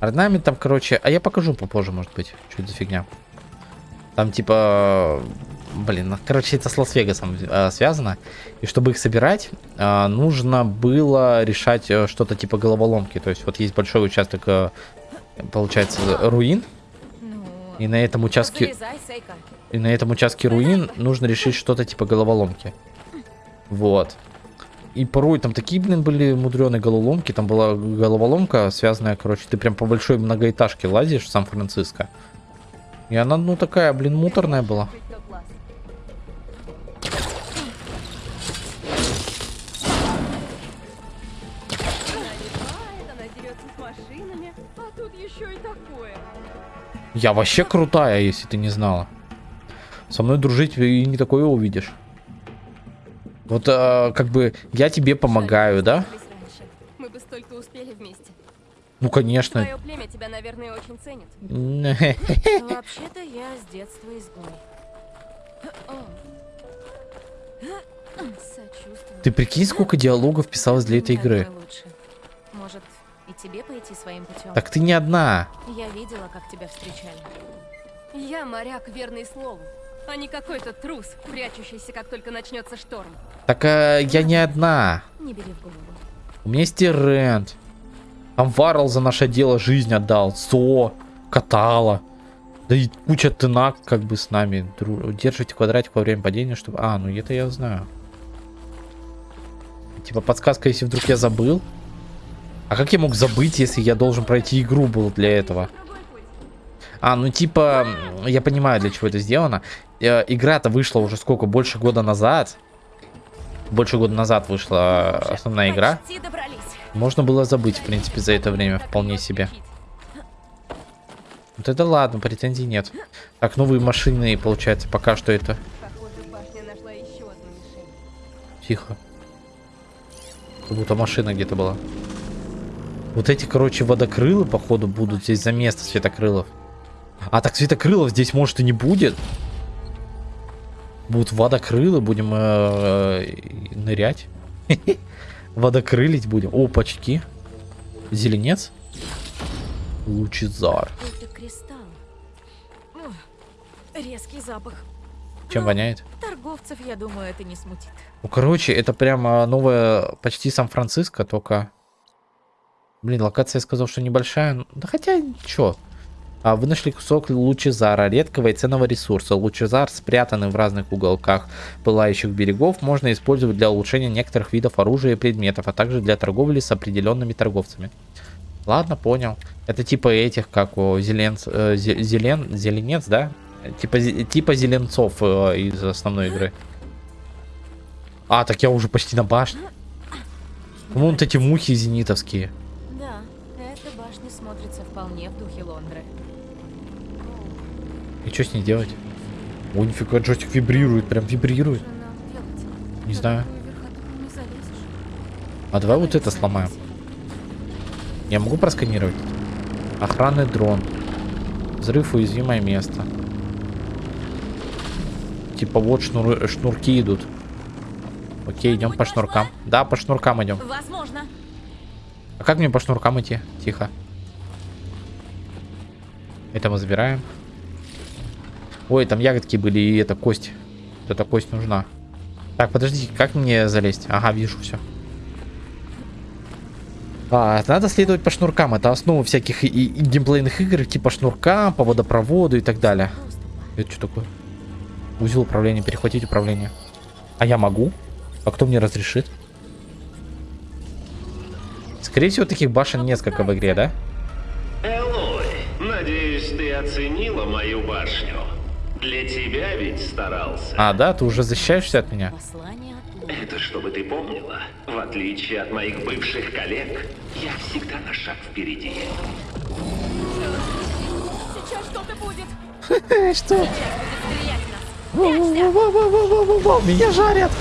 Орнамент там, короче, а я покажу попозже, может быть, что это за фигня. Там типа, блин, короче, это с Лас-Вегасом э, связано. И чтобы их собирать, э, нужно было решать э, что-то типа головоломки. То есть вот есть большой участок, э, получается, руин. Ну, И на этом участке, и на этом участке руин нужно решить что-то типа головоломки. Вот. И порой там такие, блин, были мудреные головоломки. Там была головоломка, связанная, короче, ты прям по большой многоэтажке лазишь в Сан-Франциско. И она, ну, такая, блин, муторная была. Я вообще крутая, если ты не знала. Со мной дружить и не такое увидишь. Вот, э, как бы, я тебе помогаю, да? Мы бы столько успели вместе. Ну, конечно. Твое племя тебя, наверное, очень ценит. Вообще-то я с детства изгой. Ты прикинь, сколько диалогов писалось для этой игры. Может, и тебе пойти своим путем? Так ты не одна. Я видела, как тебя встречали. Я моряк, верный слову, а не какой-то трус, прячущийся, как только начнется шторм. Так э, я не одна. Не бери в голову. У меня есть Рент. Там Варл за наше дело жизнь отдал. Со, Катала. Да и куча тынак как бы с нами. Держите квадратик во время падения, чтобы... А, ну это я знаю. Типа подсказка, если вдруг я забыл. А как я мог забыть, если я должен пройти игру был для этого? А, ну типа, я понимаю, для чего это сделано. Э, Игра-то вышла уже сколько? Больше года назад. Больше года назад вышла э, основная игра. Можно было забыть, в принципе, за это время вполне себе. Вот это ладно, претензий нет. Так, новые машины, получается, пока что это... Похоже, башня нашла еще одну мишень. Тихо. Как будто машина где-то была. Вот эти, короче, водокрылы, походу, будут здесь за место светокрылов. А, так светокрылов здесь, может, и не будет. Будут водокрылы, будем э, э, нырять. Водокрылить будем. Опачки. Зеленец. Лучезар. Резкий запах. Чем воняет? Торговцев, я думаю, это не смутит. Ну, короче, это прямо новая, почти Сан-Франциско, только... Блин, локация я сказал, что небольшая. Да хотя, чё? А, вы нашли кусок лучезара, редкого и ценного ресурса. Лучезар, спрятанный в разных уголках пылающих берегов, можно использовать для улучшения некоторых видов оружия и предметов, а также для торговли с определенными торговцами. Ладно, понял. Это типа этих, как у зеленц, э, зе- зелен, зеленец, да? Типа, типа зеленцов э, из основной игры. А, так я уже почти на башне. Вон эти мухи зенитовские. Да, эта башня смотрится вполне в духе Лондры. И что с ней делать? Ой, нифига, джойстик вибрирует, прям вибрирует. Не знаю. А давай вот это сломаем. Я могу просканировать? Охранный дрон. Взрыв уязвимое место. Типа вот шнур- шнурки идут. Окей, идем по шнуркам. Да, по шнуркам идем. Возможно. А как мне по шнуркам идти? Тихо. Это мы забираем. Ой, там ягодки были и это кость. Вот эта кость нужна. Так, подождите, как мне залезть? Ага, вижу все. А, надо следовать по шнуркам. Это основа всяких и, и геймплейных игр, типа шнурка, по водопроводу и так далее. Это что такое? Узел управления, перехватить управление. А я могу? А кто мне разрешит? Скорее всего, таких башен несколько в игре, да? Элой, надеюсь, ты оценила мою башню. Для тебя ведь старался. А, да, ты уже защищаешься от меня? Это чтобы ты помнила. В отличие от моих бывших коллег, я всегда на шаг впереди. Сейчас что-то будет. Что? Меня жарят!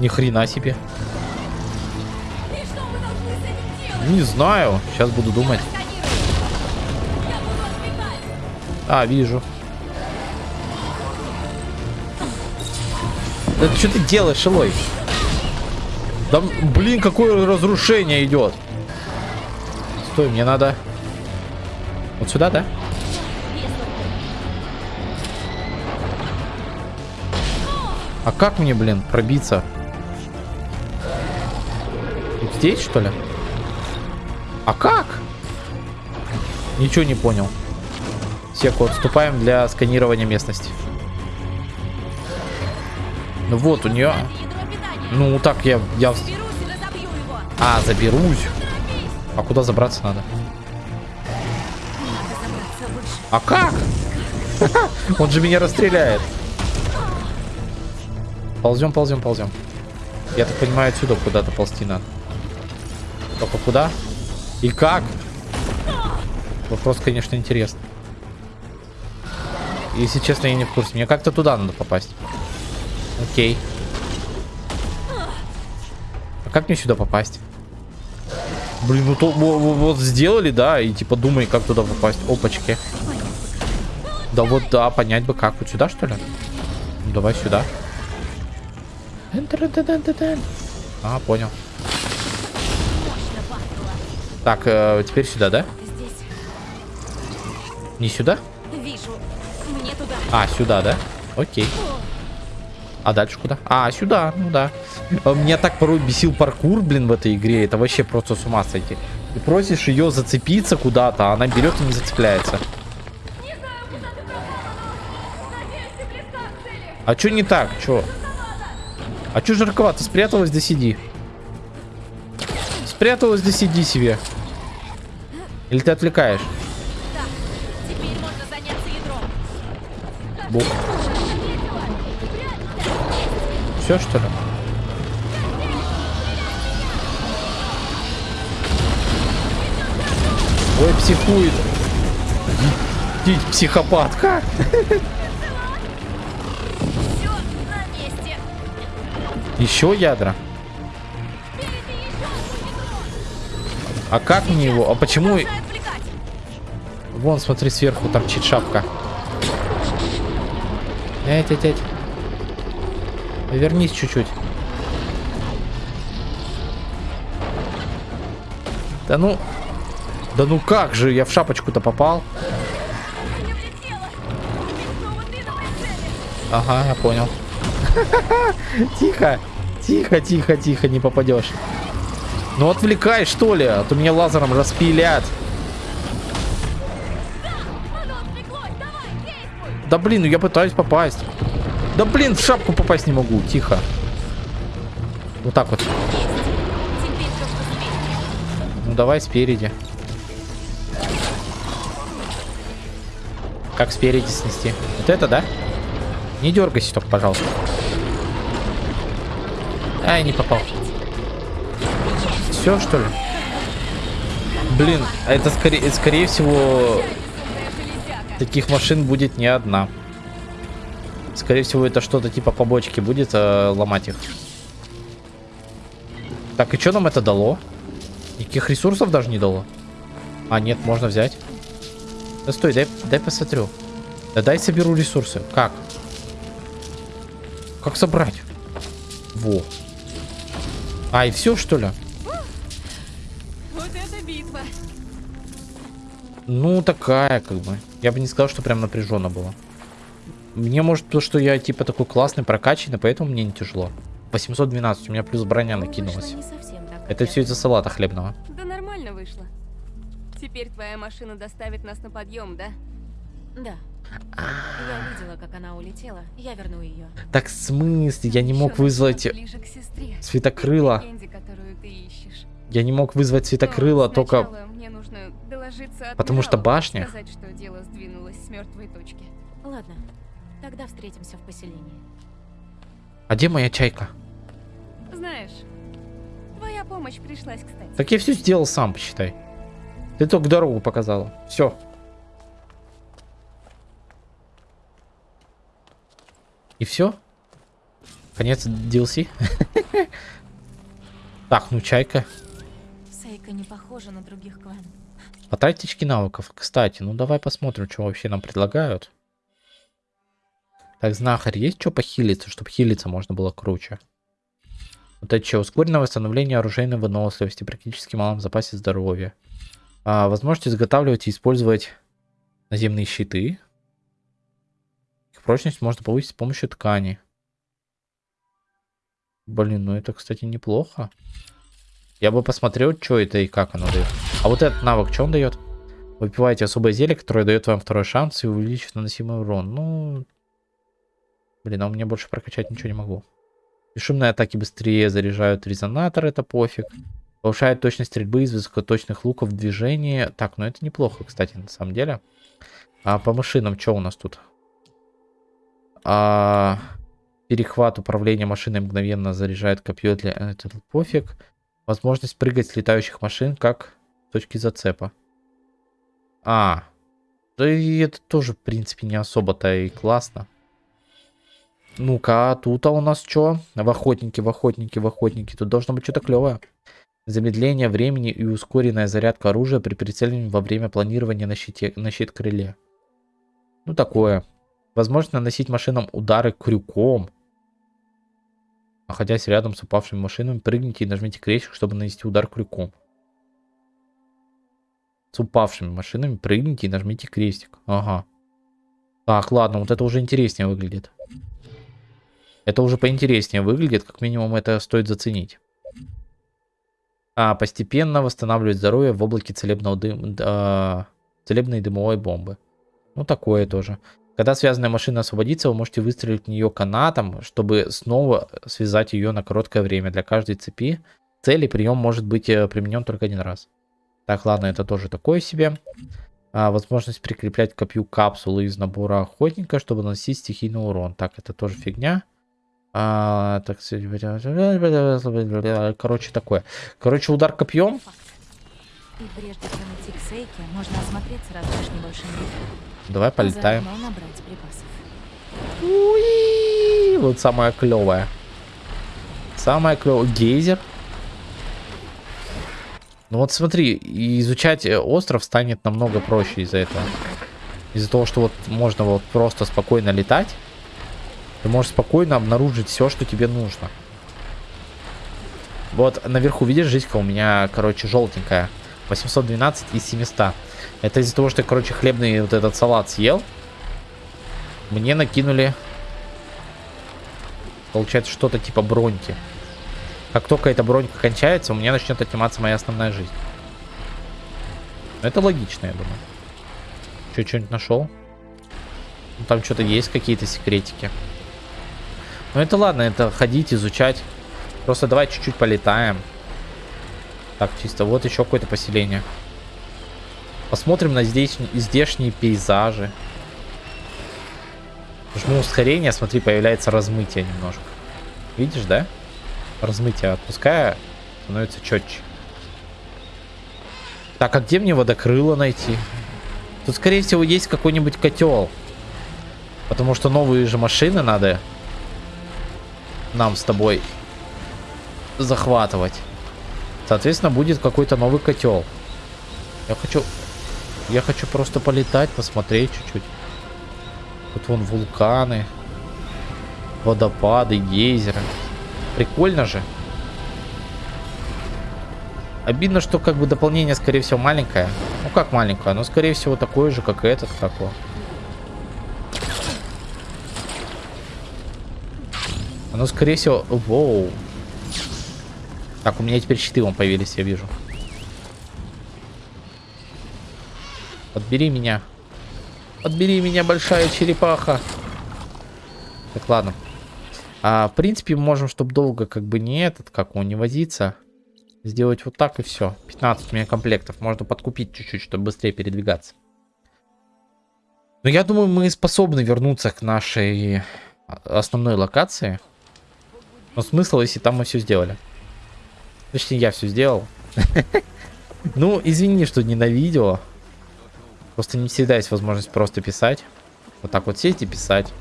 Ни хрена себе. И что мы должны с этим делать? Не знаю. Сейчас буду думать. А, вижу. Да что ты делаешь, Элой? Да, блин, какое разрушение идет. Стой, мне надо... Вот сюда, да? А как мне, блин, пробиться? Вот здесь, что ли? А как? Ничего не понял. Секу, отступаем для сканирования местности. Ну вот, у нее... Ну, так я... я... А, заберусь. А куда забраться надо? А как? Он же меня расстреляет. Ползем, ползем, ползем. Я так понимаю, отсюда куда-то ползти надо. Только куда? И как? Вопрос, конечно, интересный. Если честно, я не в курсе. Мне как-то туда надо попасть. Окей. А как мне сюда попасть? Блин, ну то во- во- вот сделали, да, и типа думай, как туда попасть. Опачки. Да вот, да, понять бы как. Вот сюда, что ли? Ну, давай сюда. А, понял. Так, э, теперь сюда, да? Не сюда? А, сюда, да? Окей. А дальше куда? А, сюда, ну да. А Меня так порой бесил паркур, блин, в этой игре. Это вообще просто с ума сойти. Ты просишь ее зацепиться куда-то, а она берет и не зацепляется. А чё не так? Чё? А чё жарковато? Спряталась, да сиди. Спряталась, да сиди себе. Или ты отвлекаешь? Бух. Все, что ли? Ой, психует. Идите, психопатка. Еще ядра. А как мне его? А почему... Вон, смотри, сверху торчит шапка. Эть, эть, эть. Вернись чуть-чуть. Да ну... Да ну как же, я в шапочку-то попал. Ага, я понял. Тихо, тихо, тихо, тихо, не попадешь. Ну отвлекай, что ли, а то меня лазером распилят. Да блин, ну я пытаюсь попасть. Да блин, в шапку попасть не могу, тихо. Вот так вот. Ну давай спереди. Как спереди снести? Вот это, да? Не дергайся только, пожалуйста. Ай, не попал. Все, что ли? Блин, а это скорее, скорее всего. Таких машин будет не одна. Скорее всего, это что-то типа побочки будет э, ломать их. Так, и что нам это дало? Никаких ресурсов даже не дало. А, нет, можно взять. Да стой, дай, дай посмотрю. Да дай соберу ресурсы. Как? Как собрать? Во. А, и все, что ли? Вот это битва. Ну, такая, как бы. Я бы не сказал, что прям напряженно было. Мне может то, что я типа такой классный, прокачанный, поэтому мне не тяжело. 812, у меня плюс броня Ну, накинулась. Это все из-за салата хлебного. Да нормально вышло. Теперь твоя машина доставит нас на подъем, да? Да. Я видела, как она улетела. Я верну ее. Так в смысле? Я не мог вызвать светокрыла. Легенде, которую ты ищешь. Я не мог вызвать светокрыла, Но только... мне нужно доложиться Потому что башня. Сказать, что дело сдвинулось с мертвой точки. Ладно, тогда встретимся в поселении. А где моя чайка? Знаешь, твоя помощь пришлась кстати. Так я все сделал сам, посчитай. Ты только дорогу показала. Все. И все? Конец DLC? Так, ну чайка. Сейка не похожа на других кланов. Потратить очки навыков. Кстати, ну давай посмотрим, что вообще нам предлагают. Так, знахарь, есть что похилиться, чтобы хилиться можно было круче? Вот это что? Ускоренное восстановление оружейной выносливости, практически малом запасе здоровья. А, возможность изготавливать и использовать наземные щиты. Их прочность можно повысить с помощью ткани. Блин, ну это, кстати, неплохо. Я бы посмотрел, что это и как оно дает. А вот этот навык, что он дает? Выпиваете особое зелье, которое дает вам второй шанс и увеличит наносимый урон. Ну, блин, а у меня больше прокачать ничего не могу. Бесшумные атаки быстрее заряжают резонатор, это пофиг. Повышает точность стрельбы из высокоточных луков в движении. Так, ну это неплохо, кстати, на самом деле. А по машинам что у нас тут? А, перехват управления машиной мгновенно заряжает копье для... Это пофиг. Возможность прыгать с летающих машин как точки зацепа. А, да и это тоже, в принципе, не особо-то и классно. Ну-ка, а тут а у нас что? В охотнике, в охотнике, в охотнике. Тут должно быть что-то клевое. Замедление времени и ускоренная зарядка оружия при прицеливании во время планирования на, щите, на щит-крыле. Ну, такое. Возможность наносить машинам удары крюком. Находясь рядом с упавшими машинами, прыгните и нажмите крестик, чтобы нанести удар крюком. С упавшими машинами прыгните и нажмите крестик. Ага. Так, ладно, вот это уже интереснее выглядит. Это уже поинтереснее выглядит, как минимум это стоит заценить. А, постепенно восстанавливать здоровье в облаке целебного дым, а, целебной дымовой бомбы. Ну, такое тоже. Когда связанная машина освободится, вы можете выстрелить в нее канатом, чтобы снова связать ее на короткое время. Для каждой цепи цели прием может быть э, применен только один раз. Так, ладно, это тоже такое себе. А, возможность прикреплять копью капсулы из набора охотника, чтобы наносить стихийный урон. Так, это тоже фигня. А, так, короче, такое. Короче, удар копьем. И прежде чем идти к Сейке, можно осмотреться разве небольшим. Давай полетаем. Уи! Вот самое клевое. Самое клевое. Гейзер. Ну вот смотри, и изучать э, остров станет намного проще из-за этого. Из-за того, что вот можно вот просто спокойно летать. Ты можешь спокойно обнаружить все, что тебе нужно. Вот наверху, видишь, жизнька у меня, короче, желтенькая. 812 из 700. Это из-за того, что я, короче, хлебный вот этот салат съел. Мне накинули, получается, что-то типа броньки. Как только эта бронька кончается, у меня начнет отниматься моя основная жизнь. Это логично, я думаю. Че, что-нибудь нашел? Ну, там что-то есть, какие-то секретики. Ну это ладно, это ходить, изучать. Просто давай чуть-чуть полетаем. Так, чисто. Вот еще какое-то поселение. Посмотрим на здесь, здешние пейзажи. Жму ускорение, смотри, появляется размытие немножко. Видишь, да? Размытие отпуская, становится четче. Так, а где мне водокрыло найти? Тут, скорее всего, есть какой-нибудь котел. Потому что новые же машины надо нам с тобой захватывать. Соответственно, будет какой-то новый котел. Я хочу... Я хочу просто полетать, посмотреть чуть-чуть. Тут вон вулканы. Водопады, гейзеры. Прикольно же. Обидно, что как бы дополнение, скорее всего, маленькое. Ну как маленькое, но скорее всего такое же, как и этот, как он. Оно, скорее всего... Воу. Так, у меня теперь щиты вон появились, я вижу. Подбери меня. Подбери меня, большая черепаха. Так, ладно. А, в принципе, можем, чтобы долго как бы не этот, как он, не возиться. Сделать вот так и все. 15 у меня комплектов. Можно подкупить чуть-чуть, чтобы быстрее передвигаться. Но я думаю, мы способны вернуться к нашей основной локации. Но смысл, если там мы все сделали. Точнее, я все сделал. Ну, извини, что не на видео. Просто не всегда есть возможность просто писать. Вот так вот сесть и писать.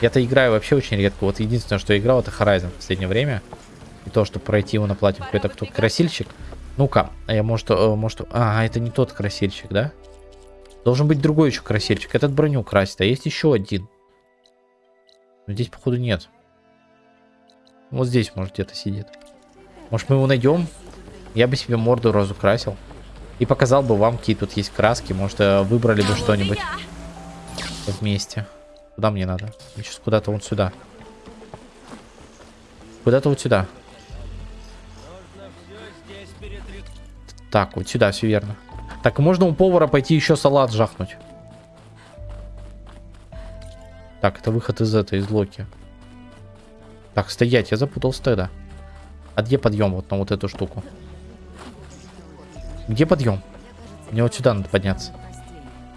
Я-то играю вообще очень редко. Вот единственное, что я играл, это Horizon в последнее время. И то, чтобы пройти его на платье. Какой-то кто красильщик. Ну-ка, а я может, э, может... А, это не тот красильщик, да? Должен быть другой еще красильщик. Этот броню красит, а есть еще один. Но здесь, походу, нет. Вот здесь, может, где-то сидит. Может, мы его найдем? Я бы себе морду разукрасил. И показал бы вам, какие тут есть краски. Может, э, выбрали бы что-нибудь вместе. Куда мне надо? Сейчас куда-то вот сюда. Куда-то вот сюда. Так, вот сюда, все верно. Так, можно у повара пойти еще салат жахнуть. Так, это выход из этой, из Локи. Так, стоять, я запутался тогда. А где подъем вот на вот эту штуку? Где подъем? Мне вот сюда надо подняться.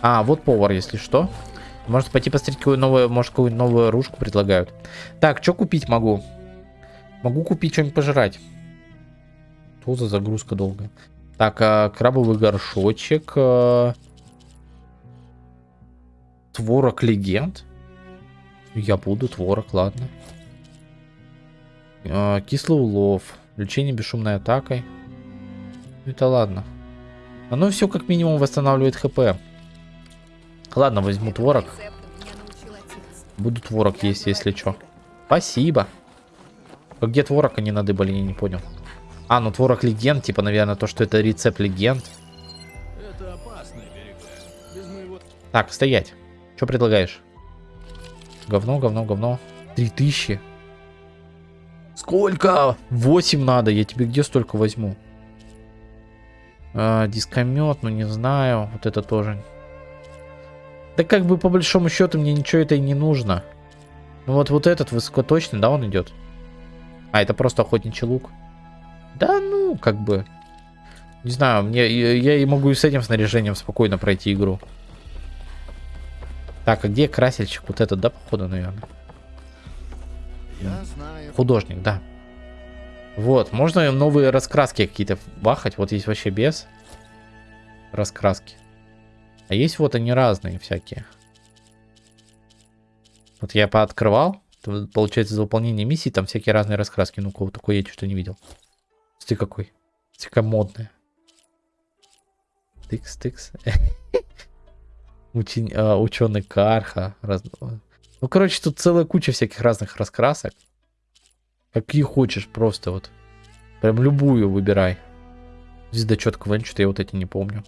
А, вот повар, если что. Может пойти посмотреть, какую новую, может, какую новую оружку предлагают. Так, что купить могу? Могу купить что-нибудь пожрать. Что за загрузка долгая? Так, а, крабовый горшочек. А... Творог легенд. Я буду творог, ладно. А, кислый улов. Лечение бесшумной атакой. Это ладно. Оно все как минимум восстанавливает хп. Ладно, возьму творог. Буду творог есть, если что. Спасибо. А где творог они надыбали, я не понял. А, ну творог легенд, типа, наверное, то, что это рецепт легенд. Так, стоять. Что предлагаешь? Говно, говно, говно. 3000. Сколько? 8 надо. Я тебе где столько возьму? А, дискомет, ну не знаю. Вот это тоже. Да как бы по большому счету мне ничего это и не нужно. Ну вот, вот этот высокоточный, да, он идет? А, это просто охотничий лук. Да ну, как бы. Не знаю, мне я и могу и с этим снаряжением спокойно пройти игру. Так, а где красильщик? Вот этот, да, походу, наверное? Художник, да. Вот, можно новые раскраски какие-то бахать. Вот есть вообще без раскраски. А есть вот они разные всякие. Вот я пооткрывал. Получается, за выполнение миссии там всякие разные раскраски. Ну-ка, вот такой я что-то не видел. Ты какой. Ты какая модная. Тыкс, тыкс. А, ученый Карха. Ну, короче, тут целая куча всяких разных раскрасок. Какие хочешь, просто вот. Прям любую выбирай. Звездочет Квен, что я вот эти не помню.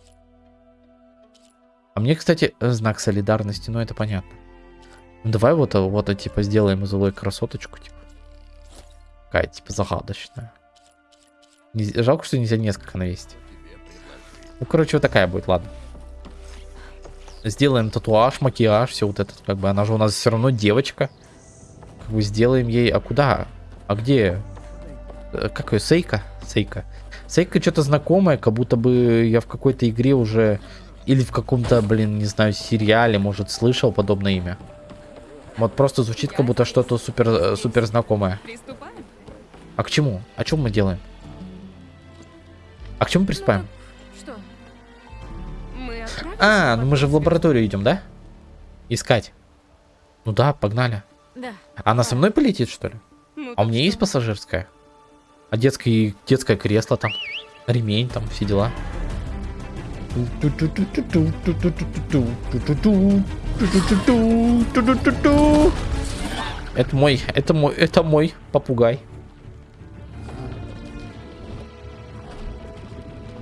А мне, кстати, знак солидарности, ну это понятно. Ну, давай вот, вот типа сделаем злой красоточку, типа. Такая, типа, загадочная. Не- Жалко, что нельзя несколько навесить. Ну, короче, вот такая будет, ладно. Сделаем татуаж, макияж, все вот это, как бы, она же у нас все равно девочка. Как бы сделаем ей, а куда? А где? Э, Как ее, Сейка? Сейка. Сейка что-то знакомое, как будто бы я в какой-то игре уже... Или в каком-то, блин, не знаю, сериале, может, слышал подобное имя. Вот просто звучит, как будто что-то супер, э, супер знакомое. А к чему? О чем мы делаем? А к чему приступаем? А, ну мы же в лабораторию идем, да? Искать. Ну да, погнали. Да. Она со мной полетит, что ли? Ну, А у меня что? есть пассажирская? А детское, детское кресло там? Ремень там, все дела. Это мой, это мой, это мой попугай.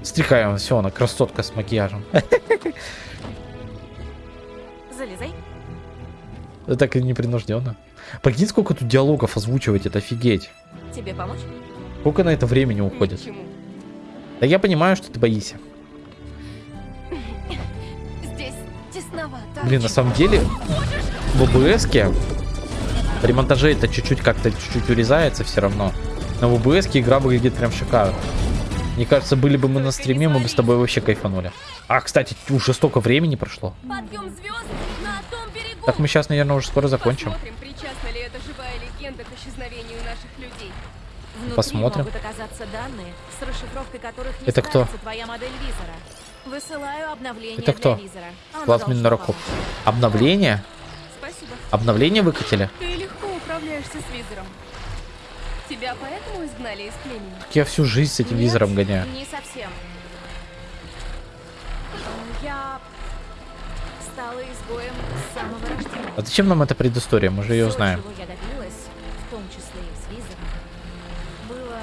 Стрихаем, все, она красотка с макияжем. Залезай. Это так и непринужденно. Прикинь, сколько тут диалогов озвучивать, это офигеть. Тебе помочь? Сколько на это времени уходит? Ни к чему. Да я понимаю, что ты боишься. Здесь тесновато. Блин, на самом деле, в ОБС при монтаже это чуть-чуть как-то чуть-чуть урезается все равно. Но в ОБС игра выглядит прям шикарно. Мне кажется, были бы мы на стриме, мы бы с тобой вообще кайфанули. А, кстати, уже столько времени прошло. Подъем звезд на том. Так мы сейчас, наверное, уже скоро закончим. Посмотрим, причастна ли эта живая легенда к исчезновению наших людей. Внутри Посмотрим. могут оказаться данные, с расшифровкой которых не Это кто? справится твоя модель визора. Высылаю обновление Это кто? для визора. Помочь. Обновление? Спасибо. Обновление выкатили? Ты легко управляешься с визором. Тебя поэтому изгнали из племени? Я всю жизнь с этим Нет, визором гоняю. Не совсем. Я стала изгоем с самого рождения. А зачем нам эта предыстория? Мы же ее Всё, знаем. чего я добилась, в том числе и с визором, было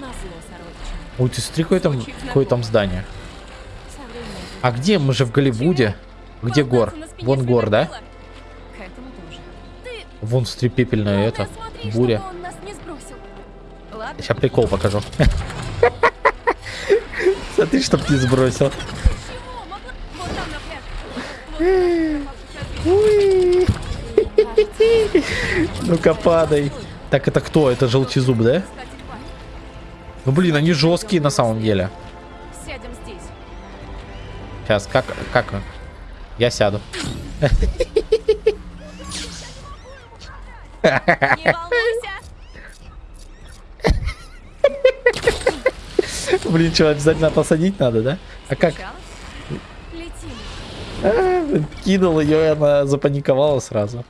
назло сородичам. Ой, ты смотри, какое там, какое там здание. А где? Мы же в Голливуде. Где гор? Вон гор, да? Ты Вон смотри, пепельное главное, это. смотри, Буря. Сейчас прикол покажу. Смотри, чтоб не сбросил. Ну-ка, падай. Так, это кто? Это желтизуб, да? Ну, блин, они жесткие на самом деле. Сейчас, как, как? Я сяду. Блин, что, обязательно посадить надо, да? А как? А, кинул ее, и она запаниковала сразу.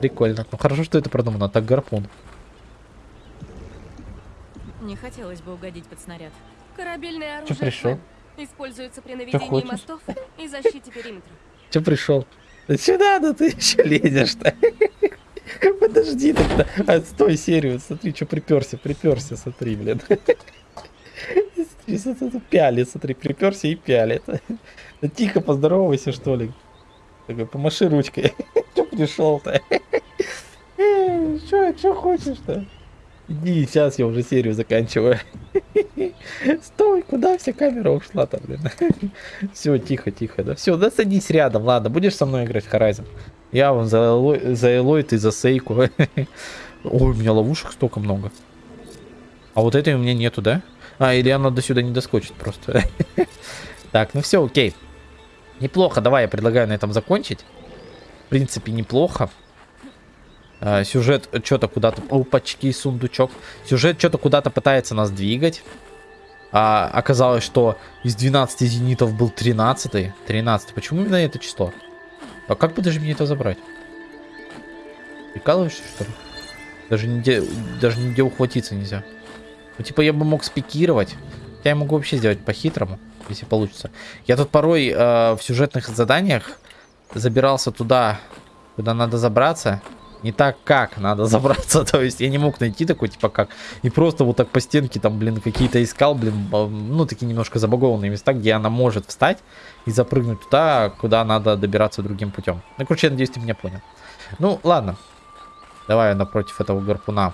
Прикольно. Ну хорошо, что это продумано. Так гарпун. Не хотелось бы угодить под снаряд. Корабельное оружие пришел? Фэн используется при наведении мостов и защите периметра. Че пришел? Да сюда, да ты еще лезешь-то. Подожди тогда. Отстой серию. Смотри, что приперся, приперся, смотри, блин. Пялит, смотри, приперся и пялит. Да тихо поздоровайся, что ли. Такой, помаши ручкой. Че пришел-то? Че, че хочешь-то? Иди, сейчас я уже серию заканчиваю. Стой, куда вся камера ушла-то, блин? Все, тихо, тихо, да. Все, да садись рядом, ладно, будешь со мной играть в Horizon? Я вон за Элой, за Элой, ты за Сейку. Ой, у меня ловушек столько много. А вот этой у меня нету, да? А, или она до сюда не доскочит просто. Так, ну все, окей. Неплохо, давай, я предлагаю на этом закончить. В принципе, неплохо. А, сюжет что-то куда-то... Опачки, сундучок. Сюжет что-то куда-то пытается нас двигать. А, оказалось, что из 12 зенитов был 13. 13. Почему именно это число? А как бы даже мне это забрать? Прикалываешься, что ли? Даже нигде, даже нигде ухватиться нельзя. Ну, типа, я бы мог спикировать. Я могу вообще сделать по-хитрому, если получится. Я тут порой э, в сюжетных заданиях забирался туда, куда надо забраться. Не так, как надо забраться. То есть я не мог найти такой, типа, как. И просто вот так по стенке там, блин, какие-то искал, блин, ну, такие немножко забагованные места, где она может встать и запрыгнуть туда, куда надо добираться другим путем. Ну, короче, я надеюсь, ты меня понял. Ну, ладно. Давай напротив этого гарпуна.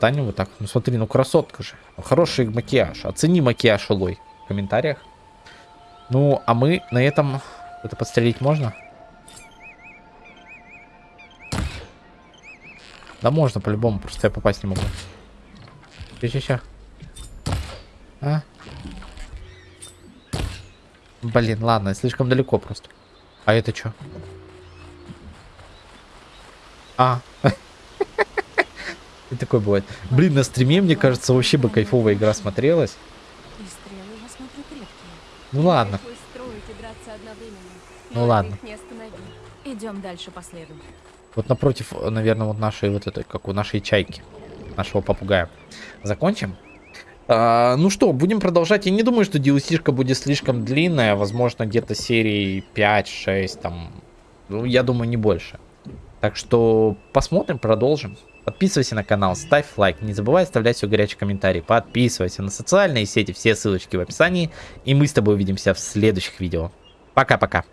Встанем вот так. Ну смотри, ну красотка же. Хороший макияж. Оцени макияж, Улой. В комментариях. Ну, а мы на этом... Это подстрелить можно? Да можно по-любому, просто я попасть не могу. Ща-ща-ща. А? Блин, ладно, слишком далеко просто. А это что? А. И такой бывает. Блин, на стриме, мне кажется, вообще бы кайфовая игра смотрелась. Ну ладно. Ну ладно. Идем дальше по следу. Вот напротив, наверное, вот нашей вот этой, как у нашей чайки. Нашего попугая. Закончим? А, ну что, будем продолжать. Я не думаю, что DLC-шка будет слишком длинная. Возможно, где-то серии 5-6 там. Ну, я думаю, не больше. Так что посмотрим, продолжим. Подписывайся на канал, ставь лайк, не забывай оставлять свой горячий комментарий, подписывайся на социальные сети, все ссылочки в описании, и мы с тобой увидимся в следующих видео. Пока-пока.